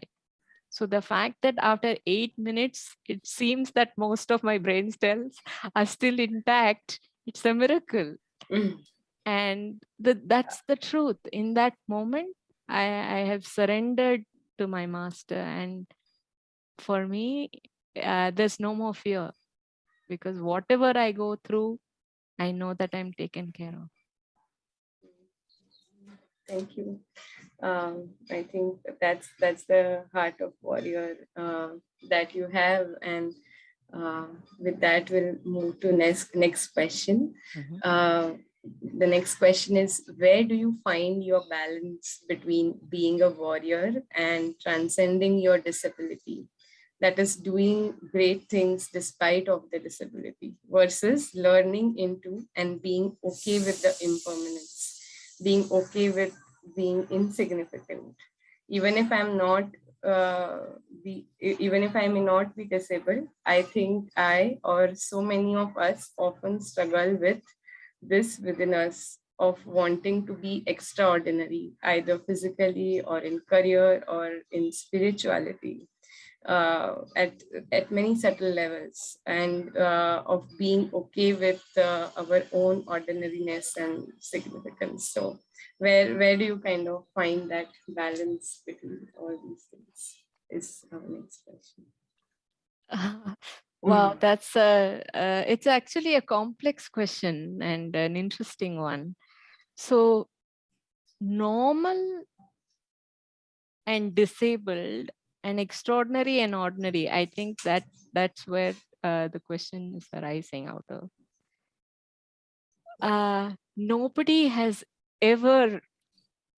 Speaker 3: So the fact that after eight minutes, it seems that most of my brain cells are still intact, it's a miracle. Mm. And the, that's the truth. In that moment, I, I have surrendered to my master. And for me, uh, there's no more fear because whatever I go through, I know that I'm taken care of.
Speaker 1: Thank you. Um, I think that's that's the heart of warrior uh, that you have, and uh, with that, we'll move to next next question. Mm -hmm. uh, the next question is: Where do you find your balance between being a warrior and transcending your disability? That is doing great things despite of the disability versus learning into and being okay with the impermanence, being okay with being insignificant. Even if I'm not uh, be, even if I may not be disabled, I think I or so many of us often struggle with this within us of wanting to be extraordinary, either physically or in career or in spirituality uh, at at many subtle levels and uh, of being okay with uh, our own ordinariness and significance. So where where do you kind of find that balance between all these things is our next question.
Speaker 3: Wow mm. that's a uh, it's actually a complex question and an interesting one. So normal and disabled and extraordinary and ordinary. I think that that's where uh, the question is arising out of. Uh, nobody has ever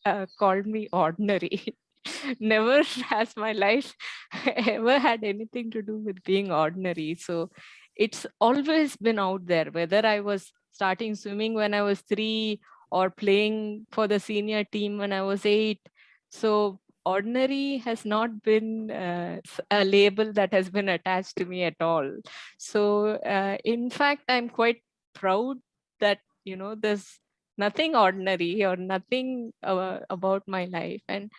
Speaker 3: uh, called me ordinary. Never has my life ever had anything to do with being ordinary. So it's always been out there whether i was starting swimming when i was three or playing for the senior team when i was eight. So ordinary has not been uh, a label that has been attached to me at all. So uh, in fact, I'm quite proud that, you know, there's nothing ordinary or nothing uh, about my life. And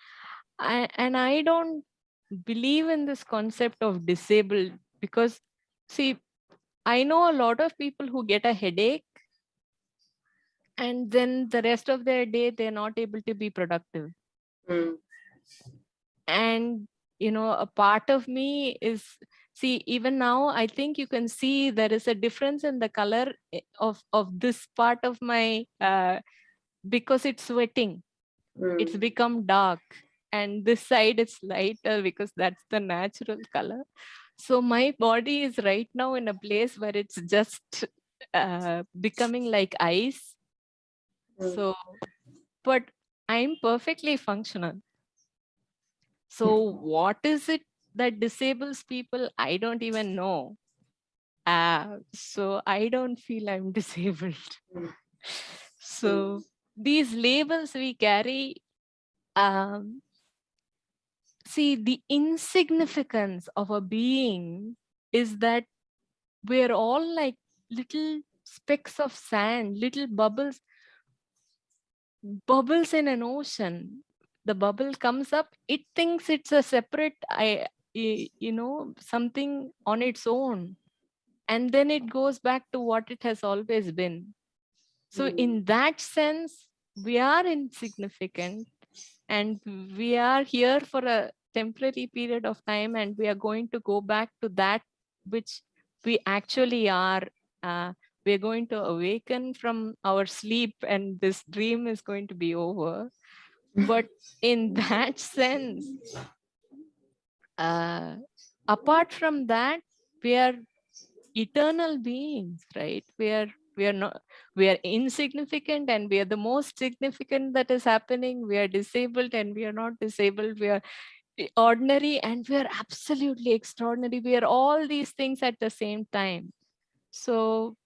Speaker 3: I, and I don't believe in this concept of disabled because see, I know a lot of people who get a headache and then the rest of their day, they're not able to be productive. Mm and you know a part of me is see even now i think you can see there is a difference in the color eh, of of this part of my uh, because it's sweating it's
Speaker 1: Mm.
Speaker 3: become dark and this side is lighter because that's the natural color so my body is right now in a place where it's just uh, becoming like ice
Speaker 1: Mm.
Speaker 3: so but i'm perfectly functional so what is it that disables people? I don't even know. Uh, so i don't feel i'm disabled. So these labels we carry um, see the insignificance of a being is that we're all like little specks of sand little bubbles bubbles in an ocean the bubble comes up it thinks it's a separate I, you know something on its own. And then it goes back to what it has always been. So
Speaker 1: Mm.
Speaker 3: in that sense we are insignificant and we are here for a temporary period of time and we are going to go back to that which we actually are uh, we're going to awaken from our sleep and this dream is going to be over but in that sense uh, apart from that we are eternal beings right? We are we are not we are insignificant and we are the most significant that is happening. We are disabled and we are not disabled. We are ordinary and we are absolutely extraordinary. We are all these things at the same time. So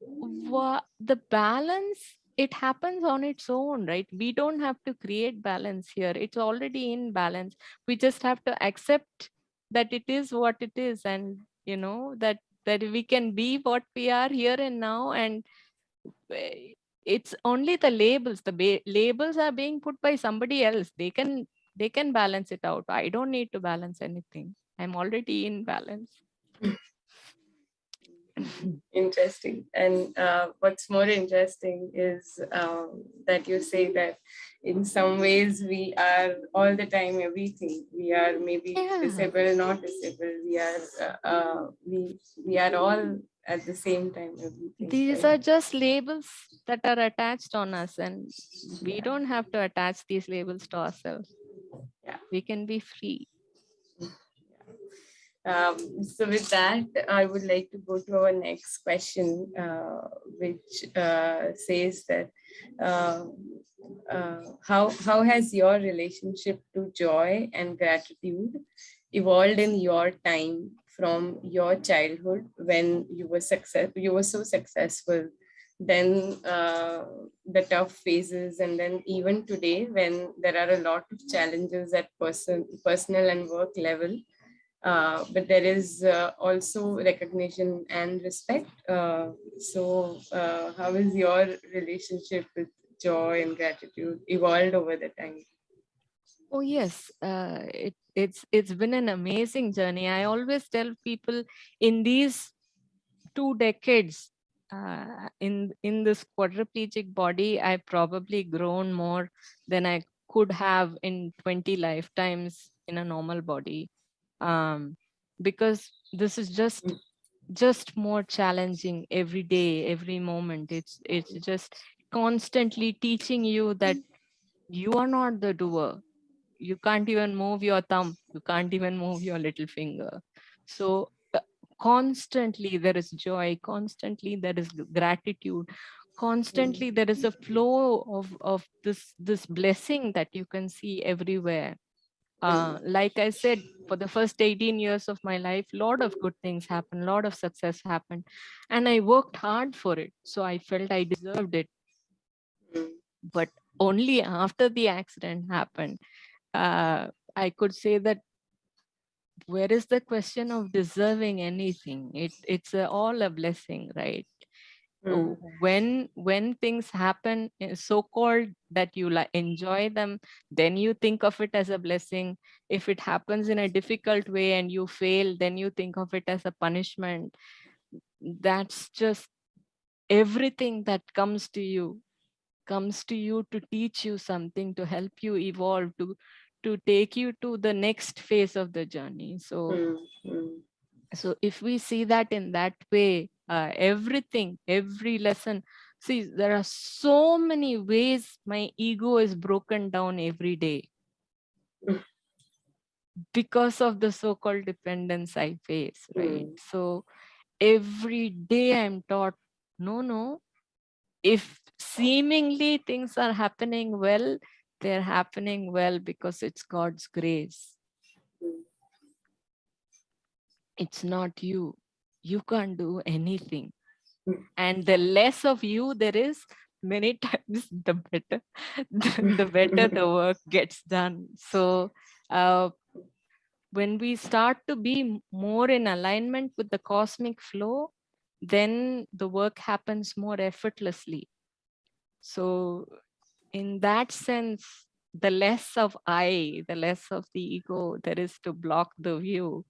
Speaker 3: wha- the balance it happens on its own right? We don't have to create balance here. It's already in balance. We just have to accept that it is what it is and you know that that we can be what we are here and now and eh, it's only the labels. The labels are being put by somebody else. They can they can balance it out. I don't need to balance anything. I'm already in balance
Speaker 1: interesting. And uh, what's more interesting is um, that you say that in some ways we are all the time everything. We are maybe
Speaker 3: Yeah.
Speaker 1: disabled, not disabled. We are uh, uh, we we are all at the same time everything.
Speaker 3: these
Speaker 1: right?
Speaker 3: are just labels that are attached on us and we
Speaker 1: Yeah.
Speaker 3: don't have to attach these labels to ourselves
Speaker 1: Yeah.
Speaker 3: we can be free
Speaker 1: Um, so with that, I would like to go to our next question, uh, which uh, says that uh, uh, how how has your relationship to joy and gratitude evolved in your time from your childhood when you were success you were so successful? Then uh, the tough phases and then even today when there are a lot of challenges at person personal and work level uh, but there is uh, also recognition and respect. Uh, so, uh, how is your relationship with joy and gratitude evolved over the time?
Speaker 3: oh yes uh, it, it's it's been an amazing journey i always tell people in these two decades in in this quadriplegic body i've probably grown more than i could have in 20 lifetimes in a normal body um, because this is just
Speaker 1: Mm.
Speaker 3: just more challenging every day every moment. It's it's just constantly teaching you that you are not the doer. You can't even move your thumb. You can't even move your little finger. So uh, constantly there is joy. Constantly there is gratitude. Constantly there is a flow of of this this blessing that you can see everywhere uh, like I said, for the first 18 years of my life, a lot of good things happened, a lot of success happened. And I worked hard for it. So I felt I deserved it. But only after the accident happened, uh, I could say that where is the question of deserving anything? It, it's a, all a blessing, right?
Speaker 1: Mm.
Speaker 3: when when things happen eh, so called that you like enjoy them then you think of it as a blessing if it happens in a difficult way and you fail then you think of it as a punishment that's just everything that comes to you comes to you to teach you something to help you evolve to to take you to the next phase of the journey so
Speaker 1: Mm. Mm.
Speaker 3: So if we see that in that way uh, everything every lesson See, there are so many ways my ego is broken down every day
Speaker 1: Mm.
Speaker 3: because of the so-called dependence I face, right?
Speaker 1: Mm.
Speaker 3: So every day I'm taught, no, no, if seemingly things are happening well, they're happening well because it's God's grace.
Speaker 1: Mm.
Speaker 3: It's not you. You can't do anything.
Speaker 1: Mm.
Speaker 3: And the less of you there is, many times the better, the, the better the work gets done. So uh, when we start to be more in alignment with the cosmic flow, then the work happens more effortlessly. So in that sense, the less of I, the less of the ego there is to block the view,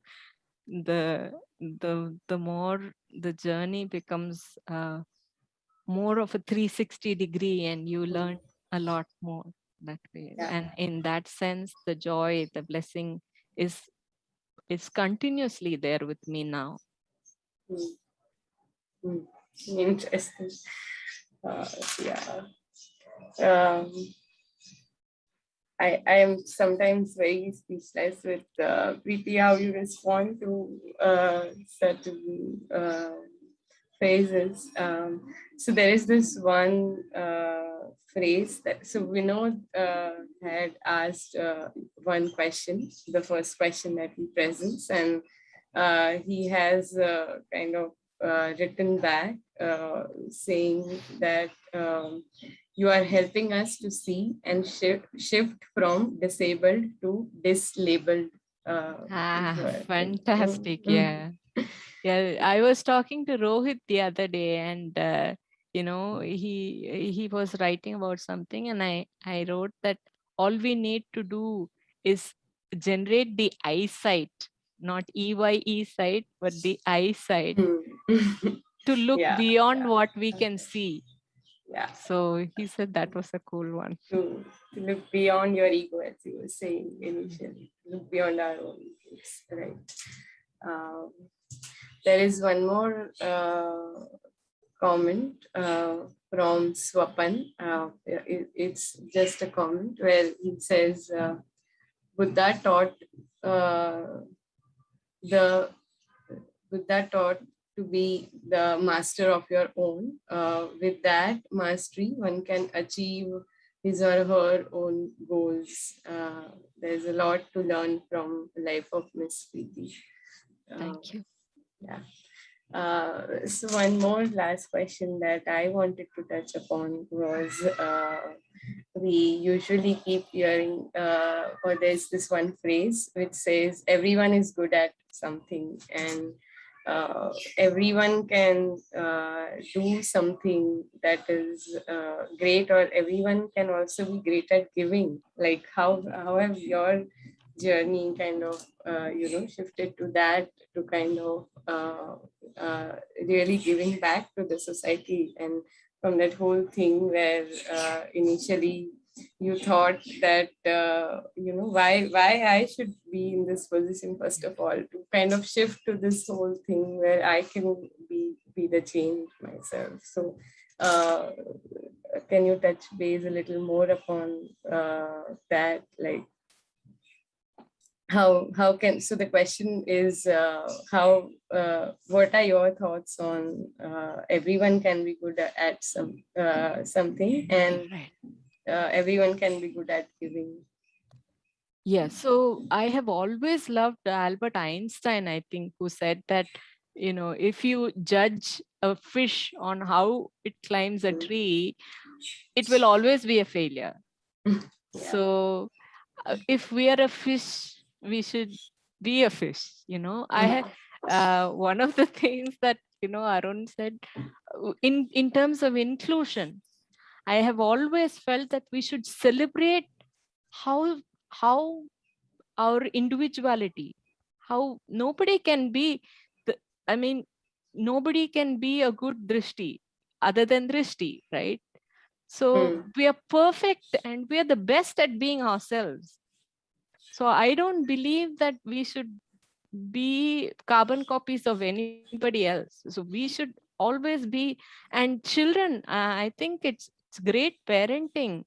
Speaker 3: the the the more the journey becomes uh, more of a 360 degree and you learn a lot more that way.
Speaker 1: Yeah.
Speaker 3: And in that sense, the joy, the blessing is is continuously there with me now.
Speaker 1: Mm. Mm. Interesting. Uh, yeah. Um, I, I am sometimes very speechless with uh, Preeti, how you respond to uh, certain uh, phrases. Um, so there is this one uh, phrase that, so Vinod uh, had asked uh, one question, the first question that he presents, and uh, he has uh, kind of written back saying that um, you are helping us to see and shift, shift from disabled to dislabeled. Uh,
Speaker 3: Ah, fantastic.
Speaker 1: mm, mm.
Speaker 3: Yeah. Yeah. I was talking to Rohit the other day and uh, you know, he he was writing about something and I I wrote that all we need to do is generate the eyesight, not EYE sight, but the eyesight
Speaker 1: Mm.
Speaker 3: to look
Speaker 1: Yeah,
Speaker 3: beyond
Speaker 1: yeah.
Speaker 3: what we can see.
Speaker 1: Yeah,
Speaker 3: So he said that was a cool one.
Speaker 1: to, to look beyond your ego, as you were saying initially, look beyond our own egos, right? Um, there is one more uh, comment uh, from Swapan. Uh, it- it's just a comment where he says, uh, Buddha taught uh, the Buddha taught to be the master of your own. Uh, with that mastery, one can achieve his or her own goals. Uh, there's a lot to learn from the life of Miss Preeti. Uh,
Speaker 3: Thank you.
Speaker 1: yeah. Uh, so one more last question that I wanted to touch upon was uh, we usually keep hearing uh, or there's this one phrase which says everyone is good at something and uh, everyone can uh, do something that is uh, great or everyone can also be great at giving. Like how how have your journey kind of uh, you know shifted to that to kind of uh, uh, really giving back to the society? And from that whole thing where initially you thought that uh, you know why why I should be in this position first of all to kind of shift to this whole thing where I can be be the change myself so uh, can you touch base a little more upon uh, that like how how can so the question is uh, how uh, what are your thoughts on uh, everyone can be good at, some uh, something and. Uh, everyone can be good at giving
Speaker 3: Yeah, so I have always loved Albert Einstein, I think, who said that, you know, if you judge a fish on how it climbs a
Speaker 1: Mm.
Speaker 3: tree, it will always be a failure.
Speaker 1: Yeah.
Speaker 3: So uh, if we are a fish, we should be a fish, you know. I had uh, one of the things that, you know, Arun said, uh, in, in terms of inclusion, I have always felt that we should celebrate how how our individuality how nobody can be the, i mean nobody can be a good drishti other than drishti right? So
Speaker 1: Mm.
Speaker 3: we are perfect and we are the best at being ourselves. So i don't believe that we should be carbon copies of anybody else. So we should always be and children uh, i think it's it's great parenting.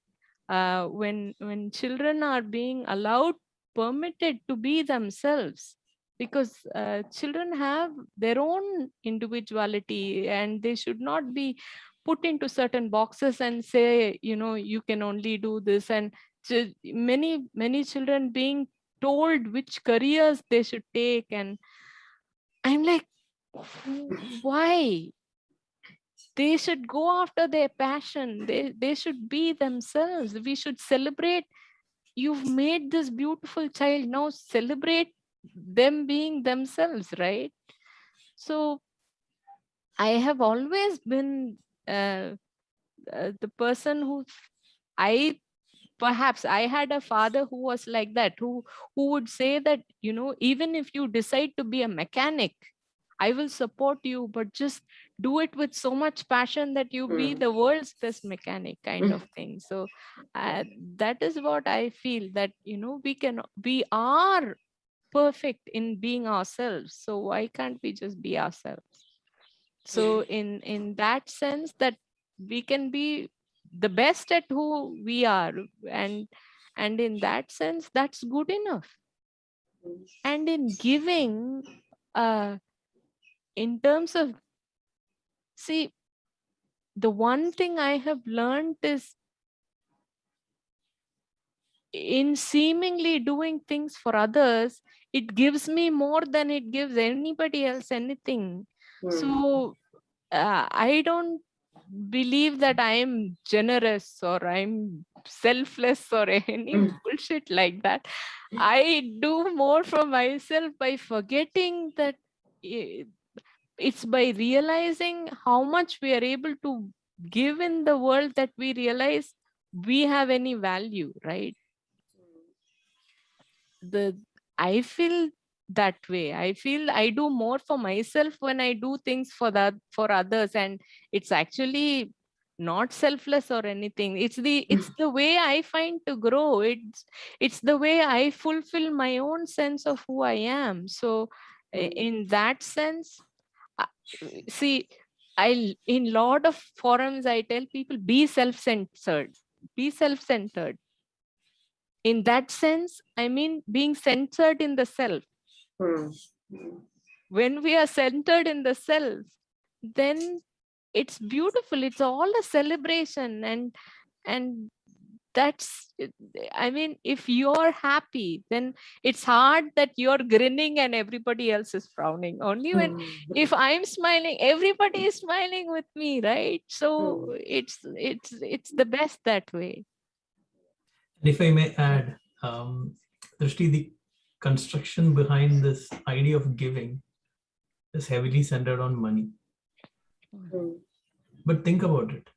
Speaker 3: Uh, when when children are being allowed permitted to be themselves because uh, children have their own individuality and they should not be put into certain boxes and say you know you can only do this. And many many children being told which careers they should take and i'm like why they should go after their passion. They they should be themselves. We should celebrate. You've made this beautiful child. Now celebrate them being themselves right? So i have always been uh, uh, the person who i perhaps i had a father who was like that who who would say that you know even if you decide to be a mechanic i will support you but just do it with so much passion that you be
Speaker 1: Mm.
Speaker 3: the world's best mechanic kind
Speaker 1: Mm.
Speaker 3: of thing so uh, that is what i feel that you know we can we are perfect in being ourselves so why can't we just be ourselves so in in that sense that we can be the best at who we are and and in that sense that's good enough
Speaker 1: Mm.
Speaker 3: and in giving uh in terms of see the one thing i have learned is in seemingly doing things for others it gives me more than it gives anybody else anything
Speaker 1: Mm.
Speaker 3: so uh, i don't believe that i am generous or i'm selfless or any
Speaker 1: Mm.
Speaker 3: bullshit like that i do more for myself by forgetting that i- it's by realizing how much we are able to give in the world that we realize we have any value right? The i feel that way. I feel i do more for myself when i do things for that for others and it's actually not selfless or anything. It's the it's the way i find to grow. It's it's the way i fulfill my own sense of who i am. So
Speaker 1: Mm.
Speaker 3: in that sense see i in lot of forums i tell people be self-centered be self-centered in that sense i mean being centered in the self
Speaker 1: Mm. Mm.
Speaker 3: when we are centered in the self then it's beautiful it's all a celebration and and that's i mean if you're happy then it's hard that you're grinning and everybody else is frowning only when
Speaker 1: Mm.
Speaker 3: if i'm smiling everybody is smiling with me right so
Speaker 1: Mm.
Speaker 3: it's it's it's the best that way
Speaker 2: And if I may add, um, Drishti, the construction behind this idea of giving is heavily centered on money.
Speaker 1: Mm.
Speaker 2: But think about it.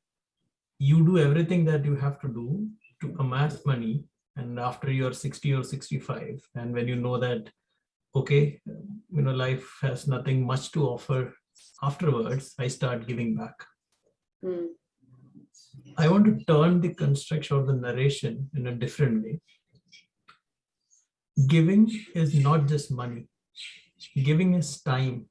Speaker 2: You do everything that you have to do amass money. And after you're 60 or 65, and when you know that, okay, you know, life has nothing much to offer afterwards, I start giving back.
Speaker 1: Mm.
Speaker 2: I want to turn the construction or the narration in a different way. Giving is not just money. Giving is time.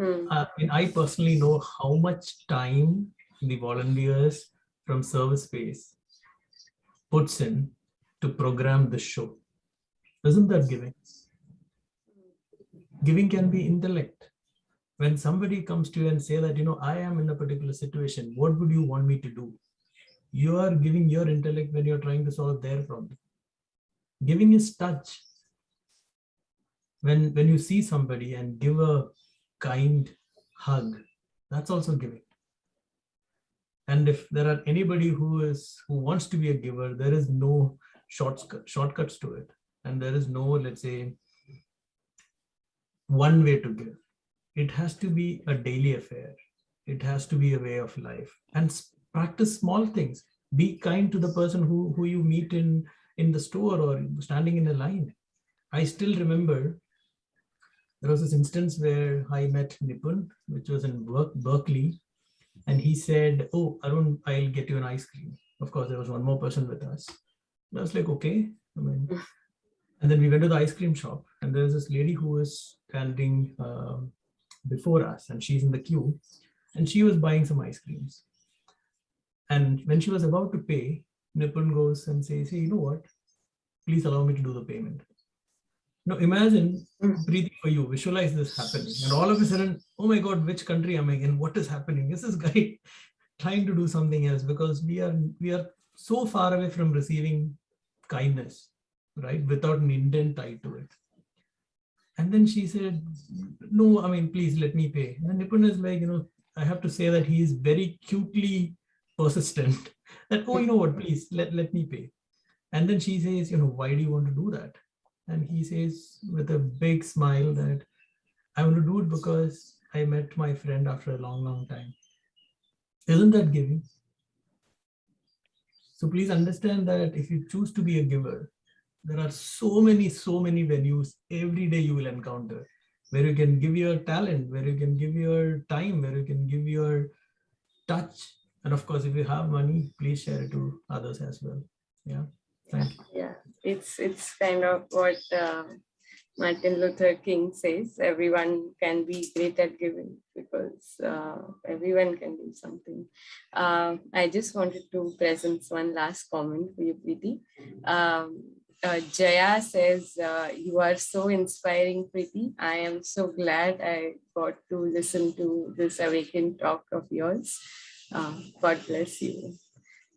Speaker 1: Mm.
Speaker 2: I mean, I personally know how much time the volunteers from Service Space puts in to program the show. Isn't that giving? Giving can be intellect. When somebody comes to you and say that, you know, I am in a particular situation, what would you want me to do? You are giving your intellect when you're trying to solve their problem. Giving is touch. When, when you see somebody and give a kind hug, that's also giving. And if there are anybody who is who wants to be a giver, there is no shortcut shortcuts to it. And there is no, let's say, one way to give. It has to be a daily affair. It has to be a way of life. And practice small things. Be kind to the person who, who you meet in, in the store or standing in a line. I still remember there was this instance where I met Nipun, which was in Ber- Berkeley, and he said, "Oh, Arun, I'll get you an ice cream." Of course, there was one more person with us. And I was like, "Okay." I mean, and then we went to the ice cream shop, and there's this lady who was standing um, before us, and she's in the queue. and she was buying some ice creams. And when she was about to pay, Nipun goes and says, hey, you know what? Please allow me to do the payment. Now imagine hmm. breathing for you, visualize this happening. And all of a sudden, oh my God, which country am I in? What is happening? Is this guy trying to do something else? Because we are we are so far away from receiving kindness, right? Without an intent tied to it. And then she said, no, I mean, please let me pay. And Nipun is like, you know, I have to say that he is very cutely persistent that, oh, you know what, please let, let me pay. And then she says, you know, why do you want to do that? And he says with a big smile that I want to do it because I met my friend after a long, long time. Isn't that giving? So please understand that if you choose to be a giver, there are so many, so many venues every day you will encounter where you can give your talent, where you can give your time, where you can give your touch. And of course, if you have money, please share it to others as well. Yeah.
Speaker 1: Yeah, it's it's kind of what uh, Martin Luther King says, everyone can be great at giving because uh, everyone can do something. Uh, I just wanted to present one last comment for you, Preeti. Um, uh, Jaya says, uh, you are so inspiring, Preeti. I am so glad I got to listen to this awakened talk of yours. Uh, God bless you.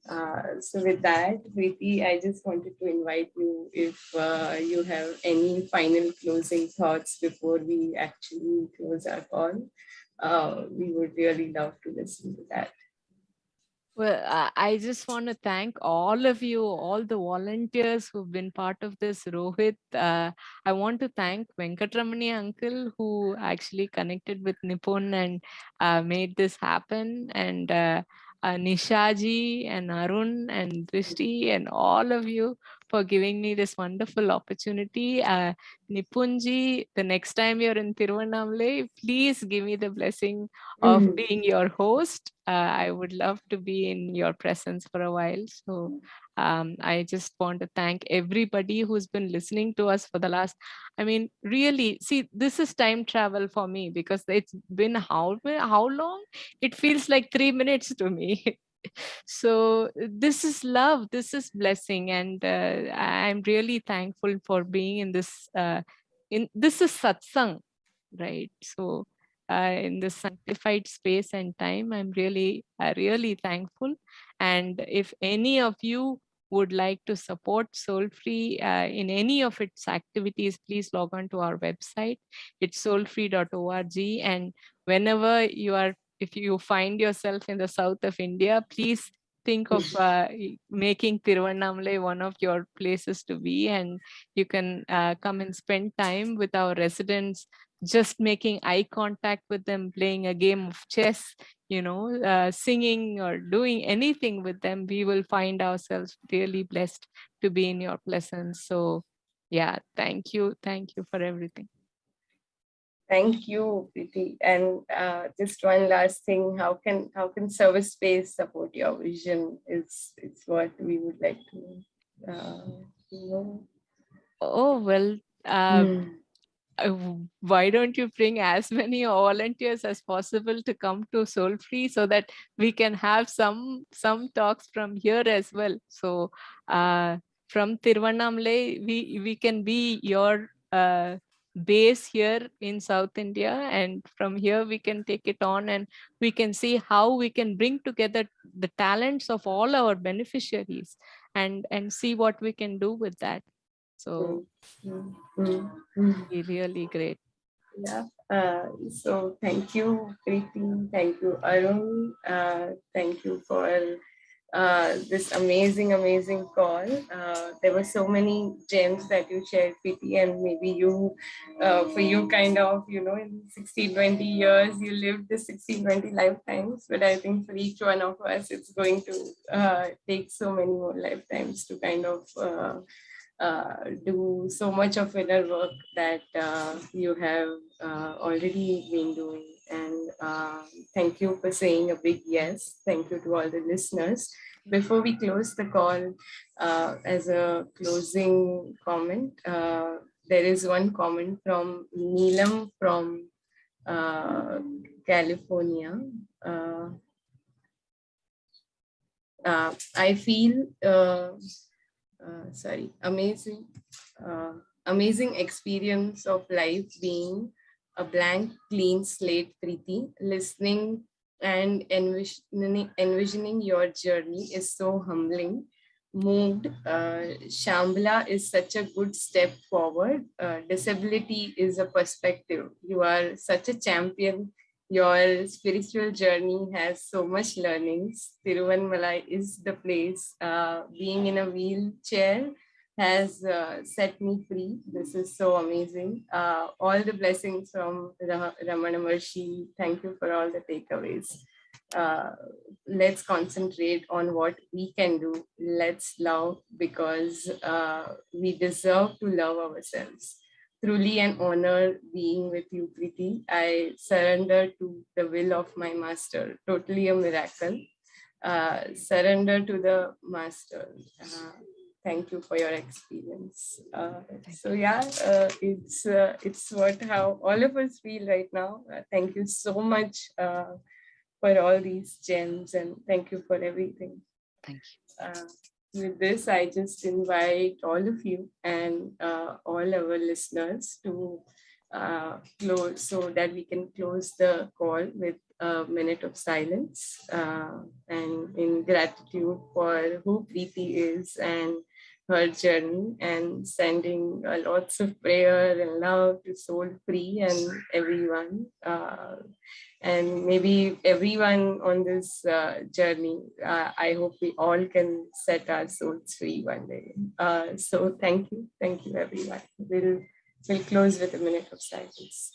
Speaker 1: Uh, so with that, Preeti, I just wanted to invite you if uh, you have any final closing thoughts before we actually close our call. Uh, we would really love to listen to that.
Speaker 3: Well, I just want to thank all of you, all the volunteers who've been part of this, Rohit. Uh, I want to thank Venkatramani uncle who actually connected with Nipun and uh, made this happen. And uh, uh, Nishaji and Arun and Drishti and all of you for giving me this wonderful opportunity. Uh, Nipunji, the next time you're in Tiruvannamalai, please give me the blessing of mm being your host. Uh, I would love to be in your presence for a while. So um, I just want to thank everybody who's been listening to us for the last, I mean, really, see, this is time travel for me because it's been how, how long? It feels like three minutes to me. so this is love, this is blessing. And uh, I'm really thankful for being in this, uh, in this is satsang, right? So uh, in this sanctified space and time, I'm really, uh, really thankful. And if any of you would like to support Soul Free uh, in any of its activities, please log on to our website. It's soulfree.org. And whenever you are, if you find yourself in the south of India, please think of uh, making Tiruvannamalai one of your places to be and you can uh, come and spend time with our residents just making eye contact with them, playing a game of chess, you know, uh, singing or doing anything with them, we will find ourselves really blessed to be in your presence. So yeah, thank you. Thank you for everything.
Speaker 1: Thank you, Preeti. And uh, just one last thing, how can how can service space support your vision is, is what we would like to uh, know.
Speaker 3: Oh, well, um, mm why don't you bring as many volunteers as possible to come to soul free so that we can have some some talks from here as well? So uh, from Tiruvannamalai we we can be your uh, base here in South India and from here we can take it on and we can see how we can bring together the talents of all our beneficiaries and and see what we can do with that so mm -hmm. really great.
Speaker 1: Yeah. Uh, so thank you, Preeti. Thank you, Arun. Uh, thank you for uh, this amazing, amazing call. Uh, there were so many gems that you shared, Preeti, and maybe you, uh, for you kind of, you know, in 16, 20 years, you lived the 16, 20 lifetimes, but I think for each one of us, it's going to uh, take so many more lifetimes to kind of uh, do so much of inner work that uh, you have uh, already been doing. And uh, thank you for saying a big yes. Thank you to all the listeners. Before we close the call, uh, as a closing comment, uh, there is one comment from Neelam from California. Uh, uh, I feel, uh, sorry, amazing, uh, amazing experience of life being a blank, clean slate, Preeti. Listening and envisioning, envisioning your journey is so humbling. Moved, uh, Shambhala is such a good step forward. Uh, disability is a perspective. You are such a champion your spiritual journey has so much learnings. Tiruvannamalai is the place. Uh, being in a wheelchair has uh, set me free. This is so amazing. Uh, all the blessings from Ra Ramana Maharshi. Thank you for all the takeaways. Uh, let's concentrate on what we can do. Let's love because uh, we deserve to love ourselves truly an honor being with you, Preeti. I surrender to the will of my master, totally a miracle. Uh, surrender to the master. Uh, thank you for your experience. Uh, so yeah, uh, it's uh, it's what how all of us feel right now. Uh, thank you so much for all these gems and thank you for everything.
Speaker 3: Thank you
Speaker 1: with this, I just invite all of you and uh, all our listeners to uh, close so that we can close the call with a minute of silence uh, and in gratitude for who Preeti is and her journey and sending uh, lots of prayer and love to Soul Free and everyone. Uh, and maybe everyone on this uh, journey, uh, I hope we all can set our souls free one day. Uh, so thank you. Thank you, everyone. We'll, we'll close with a minute of silence.